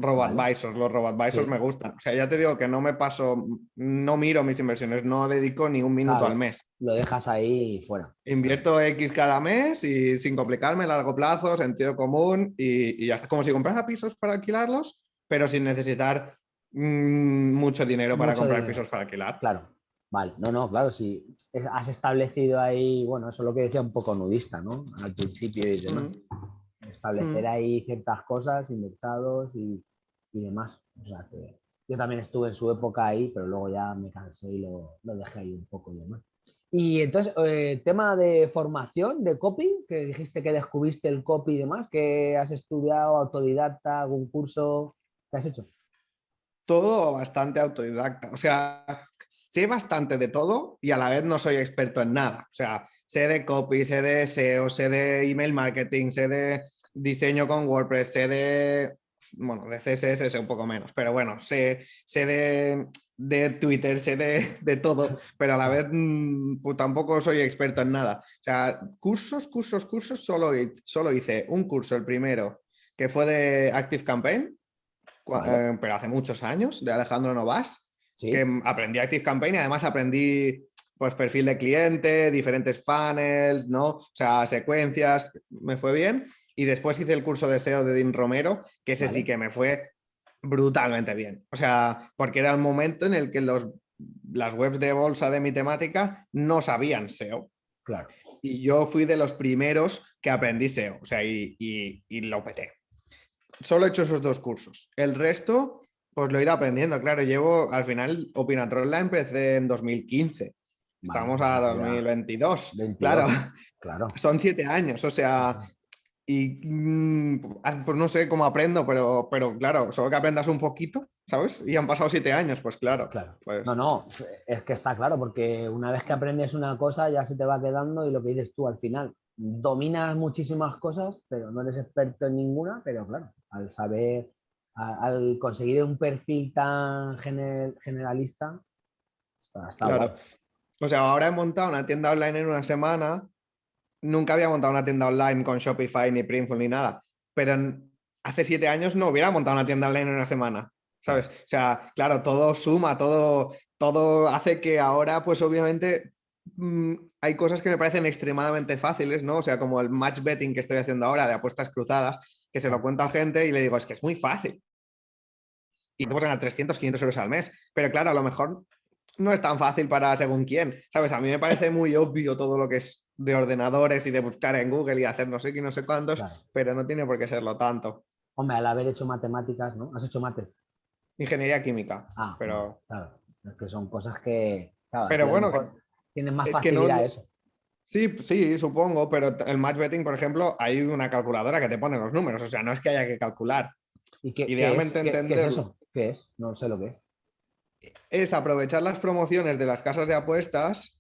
RoboAdvisors, los RoboAdvisors me gustan. O sea, ya te digo que no me paso, no miro mis inversiones, no dedico ni un minuto al mes. Lo dejas ahí fuera. Invierto X cada mes y sin complicarme, largo plazo, sentido común y, ya está. Como si comprara pisos para alquilarlos, pero sin necesitar mm, mucho dinero para comprar pisos para alquilar. Claro. Vale, no, no, claro, si has establecido ahí, bueno, eso es lo que decía un poco nudista, ¿no? Al principio y demás. Mm. Establecer mm. ahí ciertas cosas, indexados y, y demás. O sea que yo también estuve en su época ahí, pero luego ya me cansé y lo, lo dejé ahí un poco y demás. Y entonces, eh, tema de formación, de copy, que dijiste que descubriste el copy y demás, que has estudiado autodidacta, algún curso, ¿qué has hecho? Todo bastante autodidacta. O sea, sé bastante de todo y a la vez no soy experto en nada. O sea, sé de copy, sé de SEO, sé de email marketing, sé de diseño con WordPress, sé de bueno, de CSS sé un poco menos, pero bueno, sé, sé de, Twitter, sé de, todo, pero a la vez mm, pues tampoco soy experto en nada. O sea, cursos, cursos, cursos, solo, solo hice un curso, el primero, que fue de Active Campaign, eh, pero hace muchos años, de Alejandro Novas, que aprendí Active Campaign y además aprendí pues perfil de cliente, diferentes funnels, ¿no? O sea, secuencias, me fue bien. Y después hice el curso de SEO de Dean Romero, que ese sí que me fue brutalmente bien. O sea, porque era el momento en el que los, las webs de bolsa de mi temática no sabían SEO. Claro. Y yo fui de los primeros que aprendí SEO, o sea, y, y, lo peté. Solo he hecho esos dos cursos. El resto, pues lo he ido aprendiendo. Claro, llevo, al final, Opinatrol la empecé en 2015. Estamos a 2022. Claro, claro. Son siete años, o sea, y mm, pues no sé cómo aprendo, pero, pero claro, solo que aprendas un poquito, ¿sabes? Y han pasado siete años, pues claro. claro. Pues... No, no, es que está claro, porque una vez que aprendes una cosa ya se te va quedando y lo que dices tú al final, dominas muchísimas cosas, pero no eres experto en ninguna, pero claro, al saber, al conseguir un perfil tan generalista, está, claro. O sea, ahora he montado una tienda online en una semana nunca había montado una tienda online con Shopify, ni Printful, ni nada. Pero hace siete años no hubiera montado una tienda online en una semana. ¿Sabes? O sea, claro, todo suma, todo, todo hace que ahora, pues obviamente, mm, hay cosas que me parecen extremadamente fáciles, ¿no? O sea, como el match betting que estoy haciendo ahora de apuestas cruzadas, que se lo cuento a gente y le digo, es que es muy fácil. Y te puedes ganar 300, 500 euros al mes. Pero claro, a lo mejor no es tan fácil para según quién. ¿Sabes? A mí me parece muy obvio todo lo que es de ordenadores y de buscar en Google y hacer no sé qué, no sé cuántos, pero no tiene por qué serlo tanto. Hombre, al haber hecho matemáticas, ¿no? ¿Has hecho mates? Ingeniería química, ah, pero... Claro, es que son cosas que... pero bueno, tienen más facilidad eso. Sí, sí, supongo, pero el match betting, por ejemplo, hay una calculadora que te pone los números, o sea, no es que haya que calcular. ¿Y qué, Idealmente es, entender... ¿qué, es eso? ¿Qué es? No sé lo que es. Es aprovechar las promociones de las casas de apuestas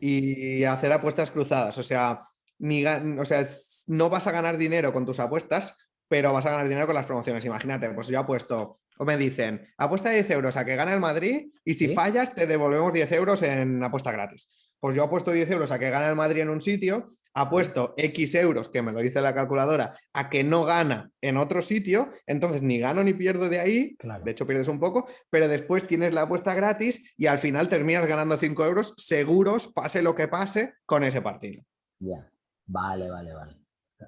y hacer apuestas cruzadas. O sea, ni, o sea, no vas a ganar dinero con tus apuestas, pero vas a ganar dinero con las promociones. Imagínate, pues yo apuesto, o me dicen, apuesta 10 euros a que gane el Madrid y si fallas te devolvemos 10 euros en apuesta gratis. Pues yo apuesto 10 euros a que gane el Madrid en un sitio, apuesto X euros, que me lo dice la calculadora, a que no gana en otro sitio, entonces ni gano ni pierdo de ahí, de hecho pierdes un poco, pero después tienes la apuesta gratis y al final terminas ganando 5 euros seguros, pase lo que pase, con ese partido. Ya, vale, vale, vale.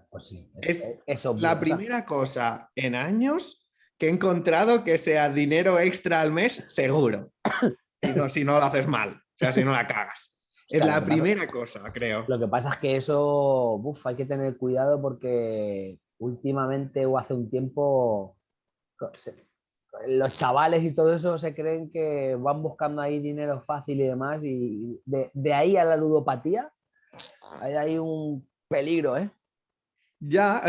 Pues sí, es, la primera cosa en años que he encontrado que sea dinero extra al mes seguro. si, no, si no lo haces mal, o sea, si no la cagas. Es la primera cosa, creo. Lo que pasa es que eso, uf, hay que tener cuidado porque últimamente o hace un tiempo los chavales y todo eso se creen que van buscando ahí dinero fácil y demás y de, de ahí a la ludopatía hay un peligro, ¿eh? Ya,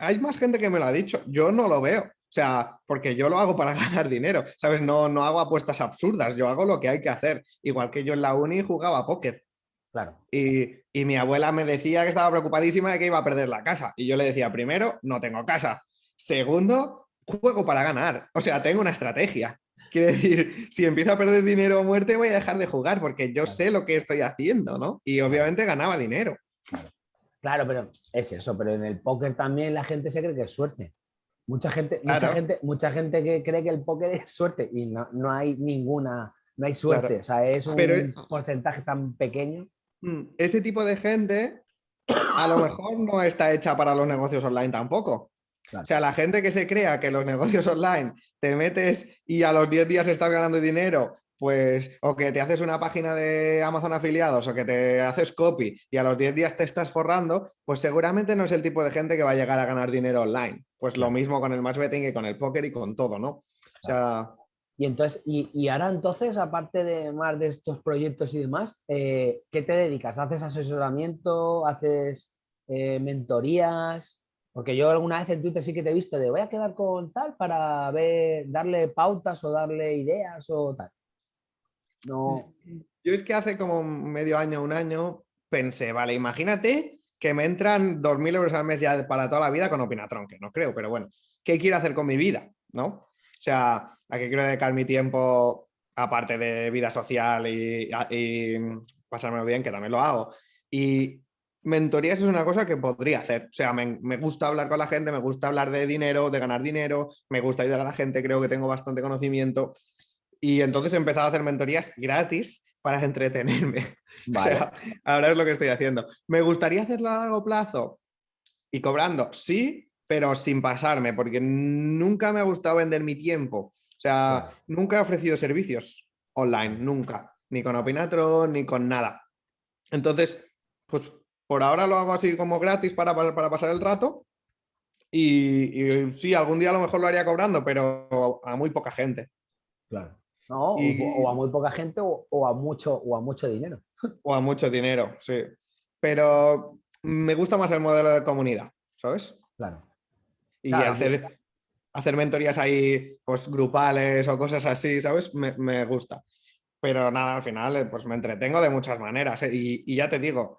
hay más gente que me lo ha dicho. Yo no lo veo. O sea, porque yo lo hago para ganar dinero, ¿sabes? No, no hago apuestas absurdas, yo hago lo que hay que hacer. Igual que yo en la uni jugaba póker. Claro. Y, y, mi abuela me decía que estaba preocupadísima de que iba a perder la casa. Y yo le decía, primero, no tengo casa. Segundo, juego para ganar. O sea, tengo una estrategia. Quiere decir, si empiezo a perder dinero o muerte, voy a dejar de jugar porque yo sé lo que estoy haciendo, ¿no? Y obviamente ganaba dinero. Claro, pero es eso, pero en el póker también la gente se cree que es suerte. Mucha gente, mucha gente, mucha gente que cree que el póker es suerte y no, no hay ninguna, no hay suerte. O sea, es un porcentaje tan pequeño. Mm, ese tipo de gente a lo mejor no está hecha para los negocios online tampoco. O sea, la gente que se crea que los negocios online te metes y a los 10 días estás ganando dinero pues o que te haces una página de Amazon afiliados o que te haces copy y a los 10 días te estás forrando, pues seguramente no es el tipo de gente que va a llegar a ganar dinero online. Pues lo mismo con el match betting y con el póker y con todo, ¿no? O sea... Y entonces, y, ahora entonces, aparte de más de estos proyectos y demás, eh, ¿qué te dedicas? ¿Haces asesoramiento? ¿Haces eh, mentorías? Porque yo alguna vez en Twitter sí que te he visto de voy a quedar con tal para ver, darle pautas o darle ideas o tal. No. Yo es que hace como medio año, un año, pensé, vale, imagínate que me entran 2.000 euros al mes ya para toda la vida con Opinatron, que no creo, pero bueno, ¿qué quiero hacer con mi vida? ¿No? O sea, ¿a qué quiero dedicar mi tiempo aparte de vida social y, y pasármelo bien, que también lo hago? Y mentorías es una cosa que podría hacer. O sea, me, me, gusta hablar con la gente, me gusta hablar de dinero, de ganar dinero, me gusta ayudar a la gente, creo que tengo bastante conocimiento y entonces he empezado a hacer mentorías gratis para entretenerme. O sea, ahora es lo que estoy haciendo. ¿Me gustaría hacerlo a largo plazo? Y cobrando, sí, pero sin pasarme, porque nunca me ha gustado vender mi tiempo. O sea, nunca he ofrecido servicios online, nunca. Ni con Opinatron, ni con nada. Entonces, pues por ahora lo hago así como gratis para, para, pasar el rato. Y, y, sí, algún día a lo mejor lo haría cobrando, pero a muy poca gente. Claro. No, o, a muy poca gente o, a mucho, o a mucho dinero. O a mucho dinero, sí. Pero me gusta más el modelo de comunidad, ¿sabes? Claro. Y hacer, hacer mentorías ahí, pues grupales o cosas así, ¿sabes? Me, gusta. Pero nada, al final, eh, pues me entretengo de muchas maneras. ¿eh? Y, y, ya te digo,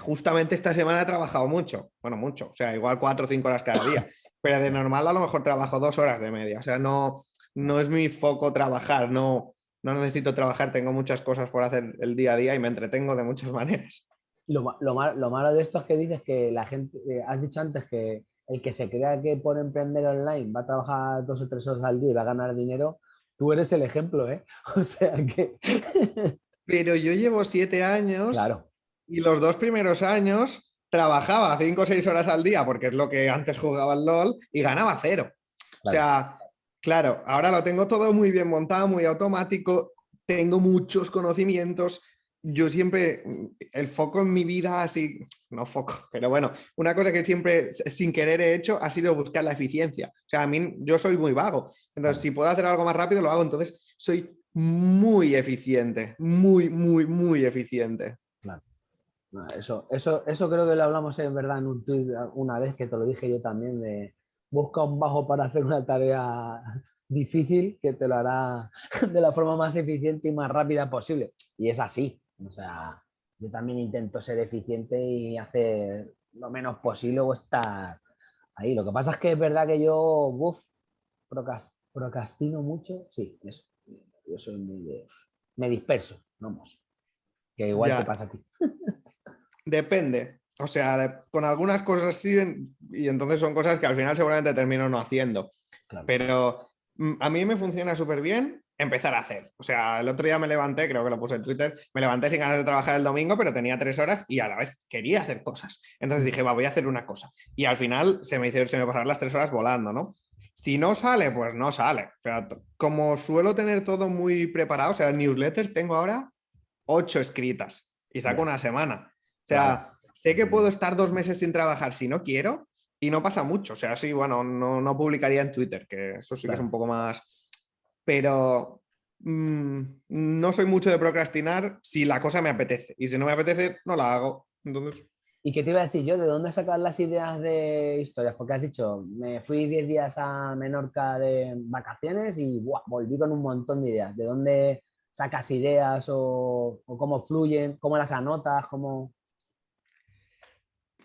justamente esta semana he trabajado mucho. Bueno, mucho. O sea, igual cuatro o cinco horas cada día. Pero de normal a lo mejor trabajo dos horas de media. O sea, no, no es mi foco trabajar, no, no necesito trabajar, tengo muchas cosas por hacer el día a día y me entretengo de muchas maneras. Lo, lo, malo de esto es que dices que la gente, eh, has dicho antes que el que se crea que por emprender online va a trabajar dos o tres horas al día y va a ganar dinero, tú eres el ejemplo, ¿eh? O sea que... Pero yo llevo siete años claro. y los dos primeros años trabajaba cinco o seis horas al día, porque es lo que antes jugaba el LOL, y ganaba cero. O sea, Claro, ahora lo tengo todo muy bien montado, muy automático, tengo muchos conocimientos. Yo siempre, el foco en mi vida, así, no foco, pero bueno, una cosa que siempre sin querer he hecho ha sido buscar la eficiencia. O sea, a mí yo soy muy vago. Entonces, si puedo hacer algo más rápido, lo hago. Entonces, soy muy eficiente, muy, muy, muy eficiente. Claro. Eso, eso, eso creo que lo hablamos en verdad en un tweet una vez que te lo dije yo también de busca un bajo para hacer una tarea difícil que te lo hará de la forma más eficiente y más rápida posible. Y es así. O sea, yo también intento ser eficiente y hacer lo menos posible o estar ahí. Lo que pasa es que es verdad que yo, buf, procrastino mucho. Sí, eso. Yo soy muy de... Me disperso, vamos. Que igual te pasa a ti. Depende. O sea, con algunas cosas sí, y entonces son cosas que al final seguramente termino no haciendo. Pero mm, a mí me funciona súper bien empezar a hacer. O sea, el otro día me levanté, creo que lo puse en Twitter, me levanté sin ganas de trabajar el domingo, pero tenía tres horas y a la vez quería hacer cosas. Entonces dije, va, voy a hacer una cosa. Y al final se me hicieron, se me pasaron las tres horas volando, ¿no? Si no sale, pues no sale. O sea, como suelo tener todo muy preparado, o sea, newsletters tengo ahora ocho escritas y saco una semana. O sea, sé que puedo estar dos meses sin trabajar si no quiero y no pasa mucho. O sea, sí, bueno, no, no publicaría en Twitter, que eso sí que es un poco más pero mm, no soy mucho de procrastinar si la cosa me apetece. Y si no me apetece, no la hago. Entonces... ¿Y qué te iba a decir yo? ¿De dónde sacas las ideas de historias? Porque has dicho, me fui 10 días a Menorca de vacaciones y volví con un montón de ideas. ¿De dónde sacas ideas o, cómo fluyen? ¿Cómo las anotas? ¿Cómo...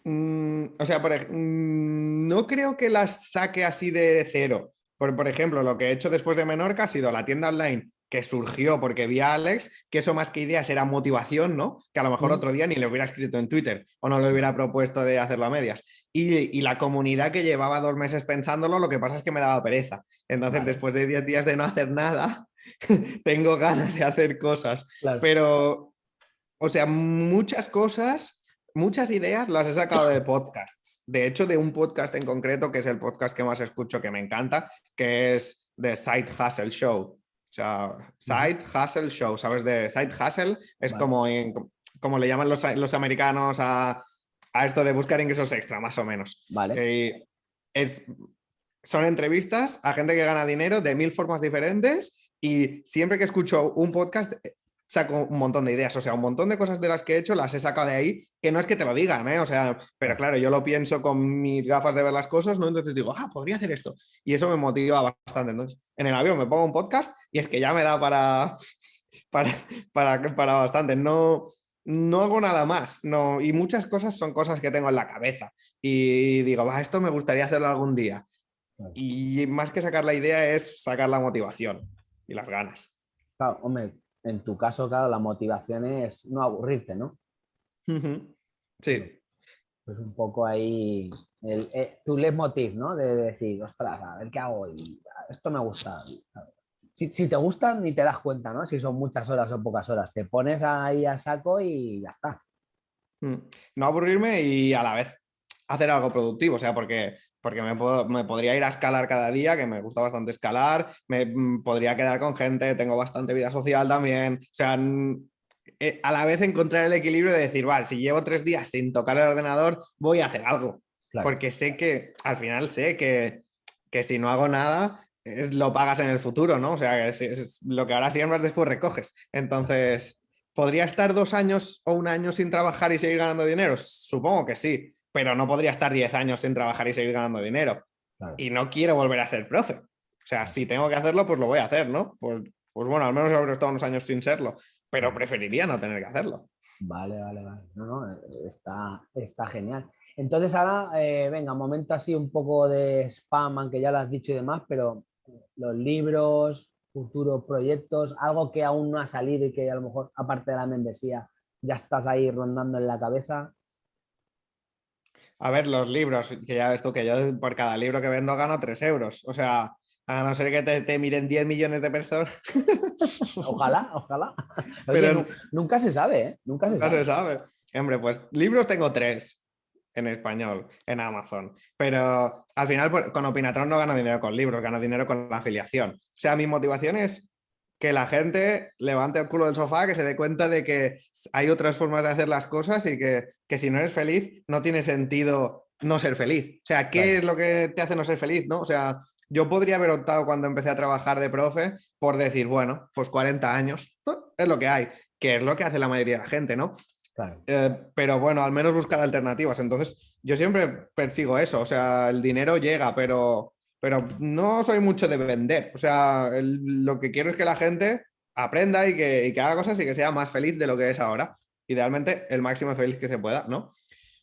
Mm, o sea, por, mm, no creo que las saque así de cero. Por, ejemplo, lo que he hecho después de Menorca ha sido la tienda online que surgió porque vi a Alex, que eso más que ideas era motivación, ¿no? Que a lo mejor otro día ni le hubiera escrito en Twitter o no le hubiera propuesto de hacerlo a medias. Y, la comunidad que llevaba dos meses pensándolo, lo que pasa es que me daba pereza. Entonces, después de 10 días de no hacer nada, tengo ganas de hacer cosas. Pero, o sea, muchas cosas muchas ideas las he sacado de podcasts. De hecho, de un podcast en concreto, que es el podcast que más escucho, que me encanta, que es The Side Hustle Show. O sea, Side Hustle Show, ¿sabes? De Side Hustle es como, como le llaman los, los americanos a, a, esto de buscar ingresos extra, más o menos. Vale. Eh, es, son entrevistas a gente que gana dinero de mil formas diferentes y siempre que escucho un podcast saco un montón de ideas, o sea, un montón de cosas de las que he hecho las he sacado de ahí, que no es que te lo digan, ¿eh? o sea, pero claro, yo lo pienso con mis gafas de ver las cosas, ¿no? Entonces digo, ah, podría hacer esto. Y eso me motiva bastante. Entonces, en el avión me pongo un podcast y es que ya me da para, para, para, para bastante. No, no hago nada más, no, y muchas cosas son cosas que tengo en la cabeza y digo, va, esto me gustaría hacerlo algún día. Y más que sacar la idea es sacar la motivación y las ganas. Claro, hombre, en tu caso, claro, la motivación es no aburrirte, ¿no? Sí. Pues un poco ahí el, eh, tu leitmotiv, ¿no? De, decir, ostras, a ver qué hago y esto me gusta. Si, te gusta, ni te das cuenta, ¿no? Si son muchas horas o pocas horas. Te pones ahí a saco y ya está. Mm. No aburrirme y a la vez hacer algo productivo, o sea, porque, porque me, me, podría ir a escalar cada día, que me gusta bastante escalar, me mm, podría quedar con gente, tengo bastante vida social también, o sea, eh, a la vez encontrar el equilibrio de decir, vale, si llevo tres días sin tocar el ordenador, voy a hacer algo, porque sé que, al final sé que, que si no hago nada, es, lo pagas en el futuro, ¿no? O sea, es, es lo que ahora siembras, después recoges. Entonces, ¿podría estar dos años o un año sin trabajar y seguir ganando dinero? Supongo que sí, pero no podría estar 10 años sin trabajar y seguir ganando dinero. Y no quiero volver a ser profe. O sea, si tengo que hacerlo, pues lo voy a hacer, ¿no? Pues, pues bueno, al menos habré estado unos años sin serlo, pero preferiría no tener que hacerlo. Vale, vale, vale. No, no, está, está genial. Entonces ahora, eh, venga, momento así un poco de spam, aunque ya lo has dicho y demás, pero los libros, futuros proyectos, algo que aún no ha salido y que a lo mejor, aparte de la membresía, ya estás ahí rondando en la cabeza. A ver, los libros, que ya ves tú que yo por cada libro que vendo gano 3 euros. O sea, a no ser que te, miren 10 millones de personas. Ojalá, ojalá. Pero nunca se sabe, ¿eh? Nunca se nunca sabe. se sabe. Hombre, pues libros tengo tres en español, en Amazon. Pero al final pues, con Opinatron no gano dinero con libros, gano dinero con la afiliación. O sea, mi motivación es que la gente levante el culo del sofá, que se dé cuenta de que hay otras formas de hacer las cosas y que, si no eres feliz, no tiene sentido no ser feliz. O sea, ¿qué es lo que te hace no ser feliz? ¿no? O sea, yo podría haber optado cuando empecé a trabajar de profe por decir, bueno, pues 40 años, es lo que hay, que es lo que hace la mayoría de la gente, ¿no? Eh, pero bueno, al menos buscar alternativas. Entonces, yo siempre persigo eso, o sea, el dinero llega, pero pero no soy mucho de vender. O sea, lo que quiero es que la gente aprenda y que, haga cosas y que sea más feliz de lo que es ahora. Idealmente, el máximo feliz que se pueda, ¿no?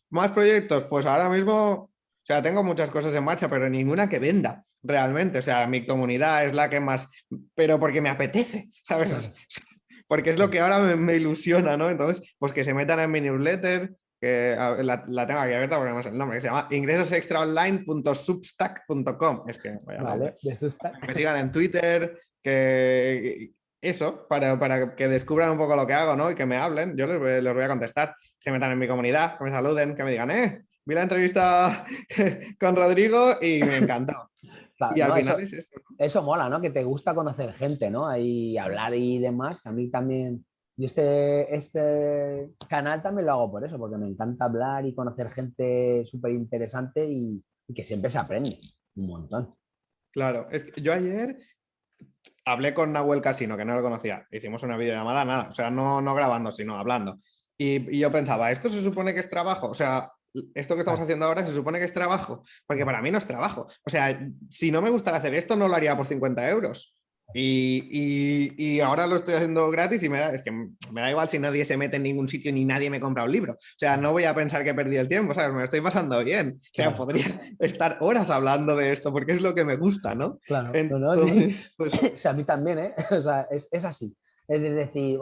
Más proyectos, pues ahora mismo, o sea, tengo muchas cosas en marcha, pero ninguna que venda realmente. O sea, mi comunidad es la que más, pero porque me apetece, ¿sabes? Porque es lo que ahora me, ilusiona, ¿no? Entonces, pues que se metan en mi newsletter, que la, tengo aquí abierta porque no sé el nombre, que se llama ingresosextraonline.substack.com. Es que, vale, de Substack. Me sigan en Twitter, que eso, para, para, que descubran un poco lo que hago, ¿no? Y que me hablen, yo les voy, les voy a contestar, se metan en mi comunidad, que me saluden, que me digan, eh, vi la entrevista con Rodrigo y me encantó. y al final eso, es eso. Eso mola, ¿no? Que te gusta conocer gente, ¿no? Y hablar y demás. A mí también, y este, este canal también lo hago por eso, porque me encanta hablar y conocer gente súper interesante y, y, que siempre se aprende un montón. Claro, es que yo ayer hablé con Nahuel Casino, que no lo conocía. Hicimos una videollamada, nada, o sea, no, no grabando, sino hablando. Y, y, yo pensaba, ¿esto se supone que es trabajo? O sea, esto que estamos haciendo ahora se supone que es trabajo, porque para mí no es trabajo. O sea, si no me gustara hacer esto, no lo haría por 50 euros. Y, y, ahora lo estoy haciendo gratis y me da, es que me da igual si nadie se mete en ningún sitio ni nadie me compra un libro. O sea, no voy a pensar que he perdido el tiempo, ¿sabes? Me lo estoy pasando bien. O sea, podría estar horas hablando de esto porque es lo que me gusta, ¿no? Claro, pues a mí también, ¿eh? O sea, es, es así. Es decir,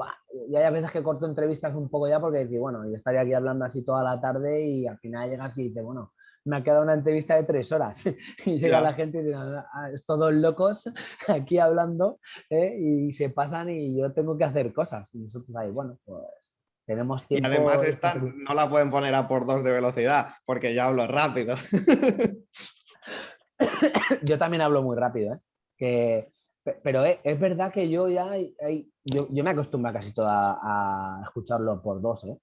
ya hay veces que corto entrevistas un poco ya porque decir, bueno, yo estaría aquí hablando así toda la tarde y al final llegas y dices, bueno, me ha quedado una entrevista de tres horas y llega la gente y dice, ah, es todos locos aquí hablando ¿eh? y se pasan y yo tengo que hacer cosas. Y nosotros ahí, bueno, pues tenemos tiempo. Y además esta no la pueden poner a por dos de velocidad porque yo hablo rápido. yo también hablo muy rápido, ¿eh? que, pero es, verdad que yo ya yo, yo, me acostumbro casi toda a escucharlo por dos, ¿eh?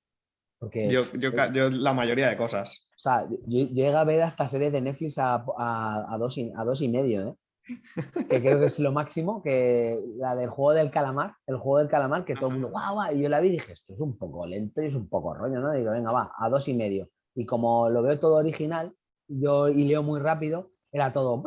Yo, yo, la mayoría de cosas. O sea, yo, llegué a ver esta serie de Netflix a, a, dos, y, a dos y medio, ¿eh? que creo que es lo máximo, que la del juego del calamar, el juego del calamar, que todo el mundo, guau, guau, y yo la vi y dije, esto es un poco lento y es un poco rollo, ¿no? digo, venga, va, a dos y medio. Y como lo veo todo original, yo y leo muy rápido, era todo...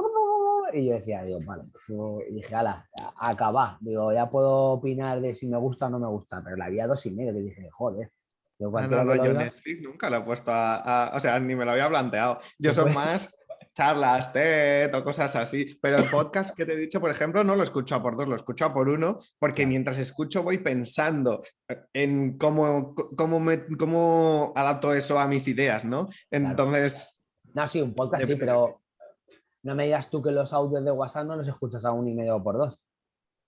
Y yo decía, digo, vale, pues y dije, ala, acaba. Digo, ya puedo opinar de si me gusta o no me gusta, pero la vi a dos y medio, y dije, joder, yo, ah, no, no, yo Netflix nunca lo he puesto a, O sea, ni me lo había planteado. Yo soy más charlas, TED o cosas así. Pero el podcast que te he dicho, por ejemplo, no lo escucho a por dos, lo escucho a por uno, porque mientras escucho voy pensando en cómo, cómo, me, cómo adapto eso a mis ideas, ¿no? Entonces... No, sí, un podcast sí, pero no me digas tú que los audios de WhatsApp no los escuchas a un y medio por dos.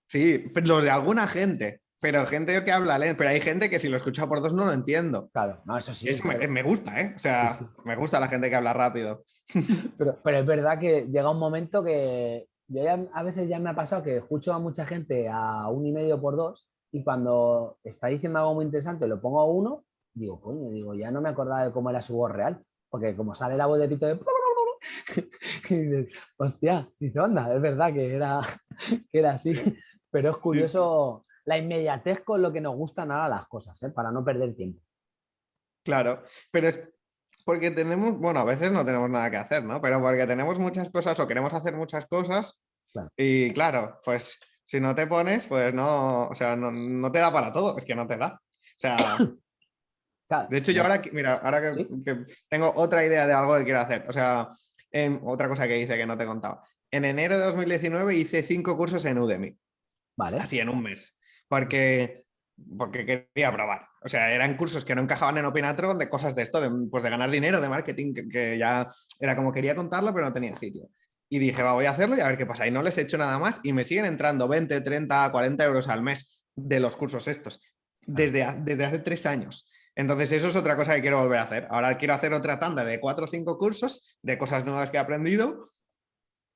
Sí, los de alguna gente. Pero gente que habla pero hay gente que si lo escucha por dos no lo entiendo. Claro, no, eso sí. me, gusta, ¿eh? O sea, me gusta la gente que habla rápido. Pero, pero, es verdad que llega un momento que yo ya, a veces ya me ha pasado que escucho a mucha gente a un y medio por dos y cuando está diciendo algo muy interesante lo pongo a uno, digo, coño, digo, ya no me acordaba de cómo era su voz real. Porque como sale la voz de Tito de... y dices, hostia, dice, onda, es verdad que era, que era así. Pero es curioso la inmediatez con lo que nos gustan nada las cosas, ¿eh? para no perder tiempo. Claro, pero es porque tenemos, bueno, a veces no tenemos nada que hacer, ¿no? Pero porque tenemos muchas cosas o queremos hacer muchas cosas y claro, pues si no te pones, pues no, o sea, no, te da para todo, es que no te da. O sea, de hecho yo ahora, mira, ahora que, tengo otra idea de algo que quiero hacer, o sea, otra cosa que hice que no te he contado. En enero de 2019 hice cinco cursos en Udemy. Vale. Así en un mes porque, porque quería probar. O sea, eran cursos que no encajaban en Opinatron de cosas de esto, de, pues de ganar dinero, de marketing, que, ya era como quería contarlo, pero no tenía sitio. Y dije, va, voy a hacerlo y a ver qué pasa. Y no les he hecho nada más y me siguen entrando 20, 30, 40 euros al mes de los cursos estos, desde, desde hace tres años. Entonces eso es otra cosa que quiero volver a hacer. Ahora quiero hacer otra tanda de cuatro o cinco cursos de cosas nuevas que he aprendido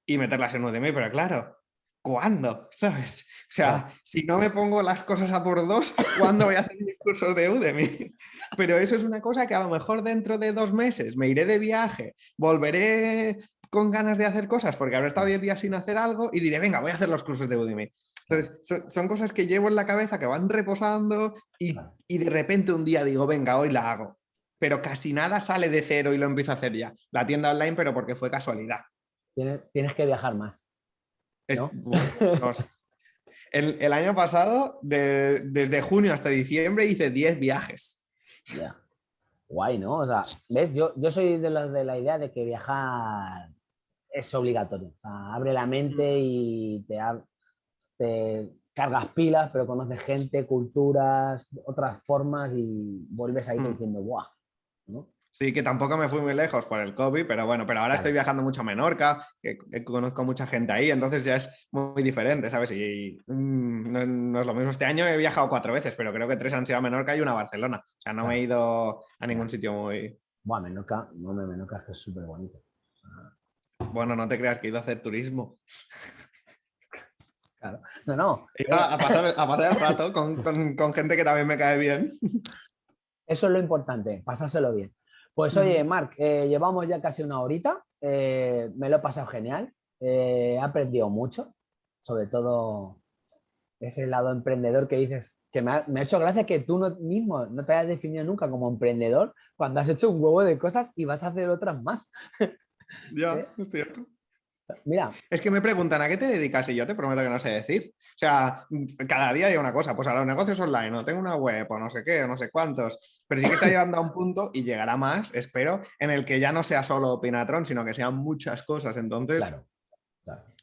y meterlas en Udemy, pero claro, ¿cuándo? ¿Sabes? O sea, si no me pongo las cosas a por dos, ¿cuándo voy a hacer mis cursos de Udemy? Pero eso es una cosa que a lo mejor dentro de dos meses me iré de viaje, volveré con ganas de hacer cosas porque habré estado 10 días sin hacer algo y diré, venga, voy a hacer los cursos de Udemy. Entonces, son, cosas que llevo en la cabeza que van reposando y, y de repente un día digo, venga, hoy la hago. Pero casi nada sale de cero y lo empiezo a hacer ya. La tienda online, pero porque fue casualidad. tienes que viajar más el, año pasado, desde junio hasta diciembre, hice 10 viajes. Guay, ¿no? O sea, ¿ves? Yo, yo soy de los de la idea de que viajar es obligatorio. O sea, abre la mente y te, te cargas pilas, pero conoces gente, culturas, otras formas y vuelves ahí mm. diciendo, ¡guau! ¿no? Sí, que tampoco me fui muy lejos por el COVID, pero bueno, pero ahora estoy viajando mucho a Menorca, que, conozco mucha gente ahí, entonces ya es muy diferente, ¿sabes? Y mm, no, es lo mismo. Este año he viajado cuatro veces, pero creo que tres han sido a Menorca y una a Barcelona. O sea, no me he ido a ningún sitio muy... Bueno, Menorca, no, Menorca es súper bonito. Bueno, no te creas que he ido a hacer turismo. Claro. No, no. Iba a pasar, el rato con, con gente que también me cae bien. Eso es lo importante, pasárselo bien. Pues oye, Marc, eh, llevamos ya casi una horita, eh, me lo he pasado genial, eh, he aprendido mucho, sobre todo ese lado emprendedor que dices, que me ha, hecho gracia que tú no, mismo no te hayas definido nunca como emprendedor cuando has hecho un huevo de cosas y vas a hacer otras más. Ya, es cierto. Mira. Es que me preguntan, ¿a qué te dedicas? Y yo te prometo que no sé decir. O sea, cada día hay una cosa, pues a los negocios online, no tengo una web o no sé qué, o no sé cuántos, pero sí que está llegando a un punto y llegará más, espero, en el que ya no sea solo Pinatron, sino que sean muchas cosas. Entonces, claro,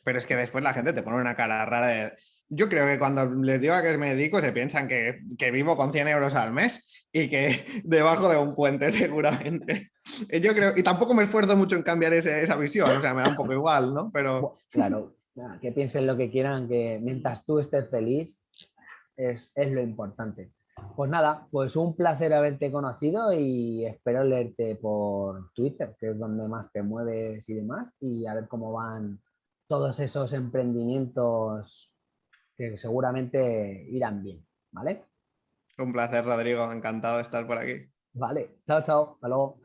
pero es que después la gente te pone una cara rara de... Yo creo que cuando les digo a qué me dedico se piensan que, vivo con 100 euros al mes y que debajo de un puente seguramente. Yo creo, y tampoco me esfuerzo mucho en cambiar esa visión, o sea, me da un poco igual, ¿no? Pero... Claro, que piensen lo que quieran, que mientras tú estés feliz es, es lo importante. Pues nada, pues un placer haberte conocido y espero leerte por Twitter, que es donde más te mueves y demás, y a ver cómo van todos esos emprendimientos que seguramente irán bien, ¿vale? Un placer, Rodrigo. Encantado de estar por aquí. Vale. Chao, chao. Hasta luego.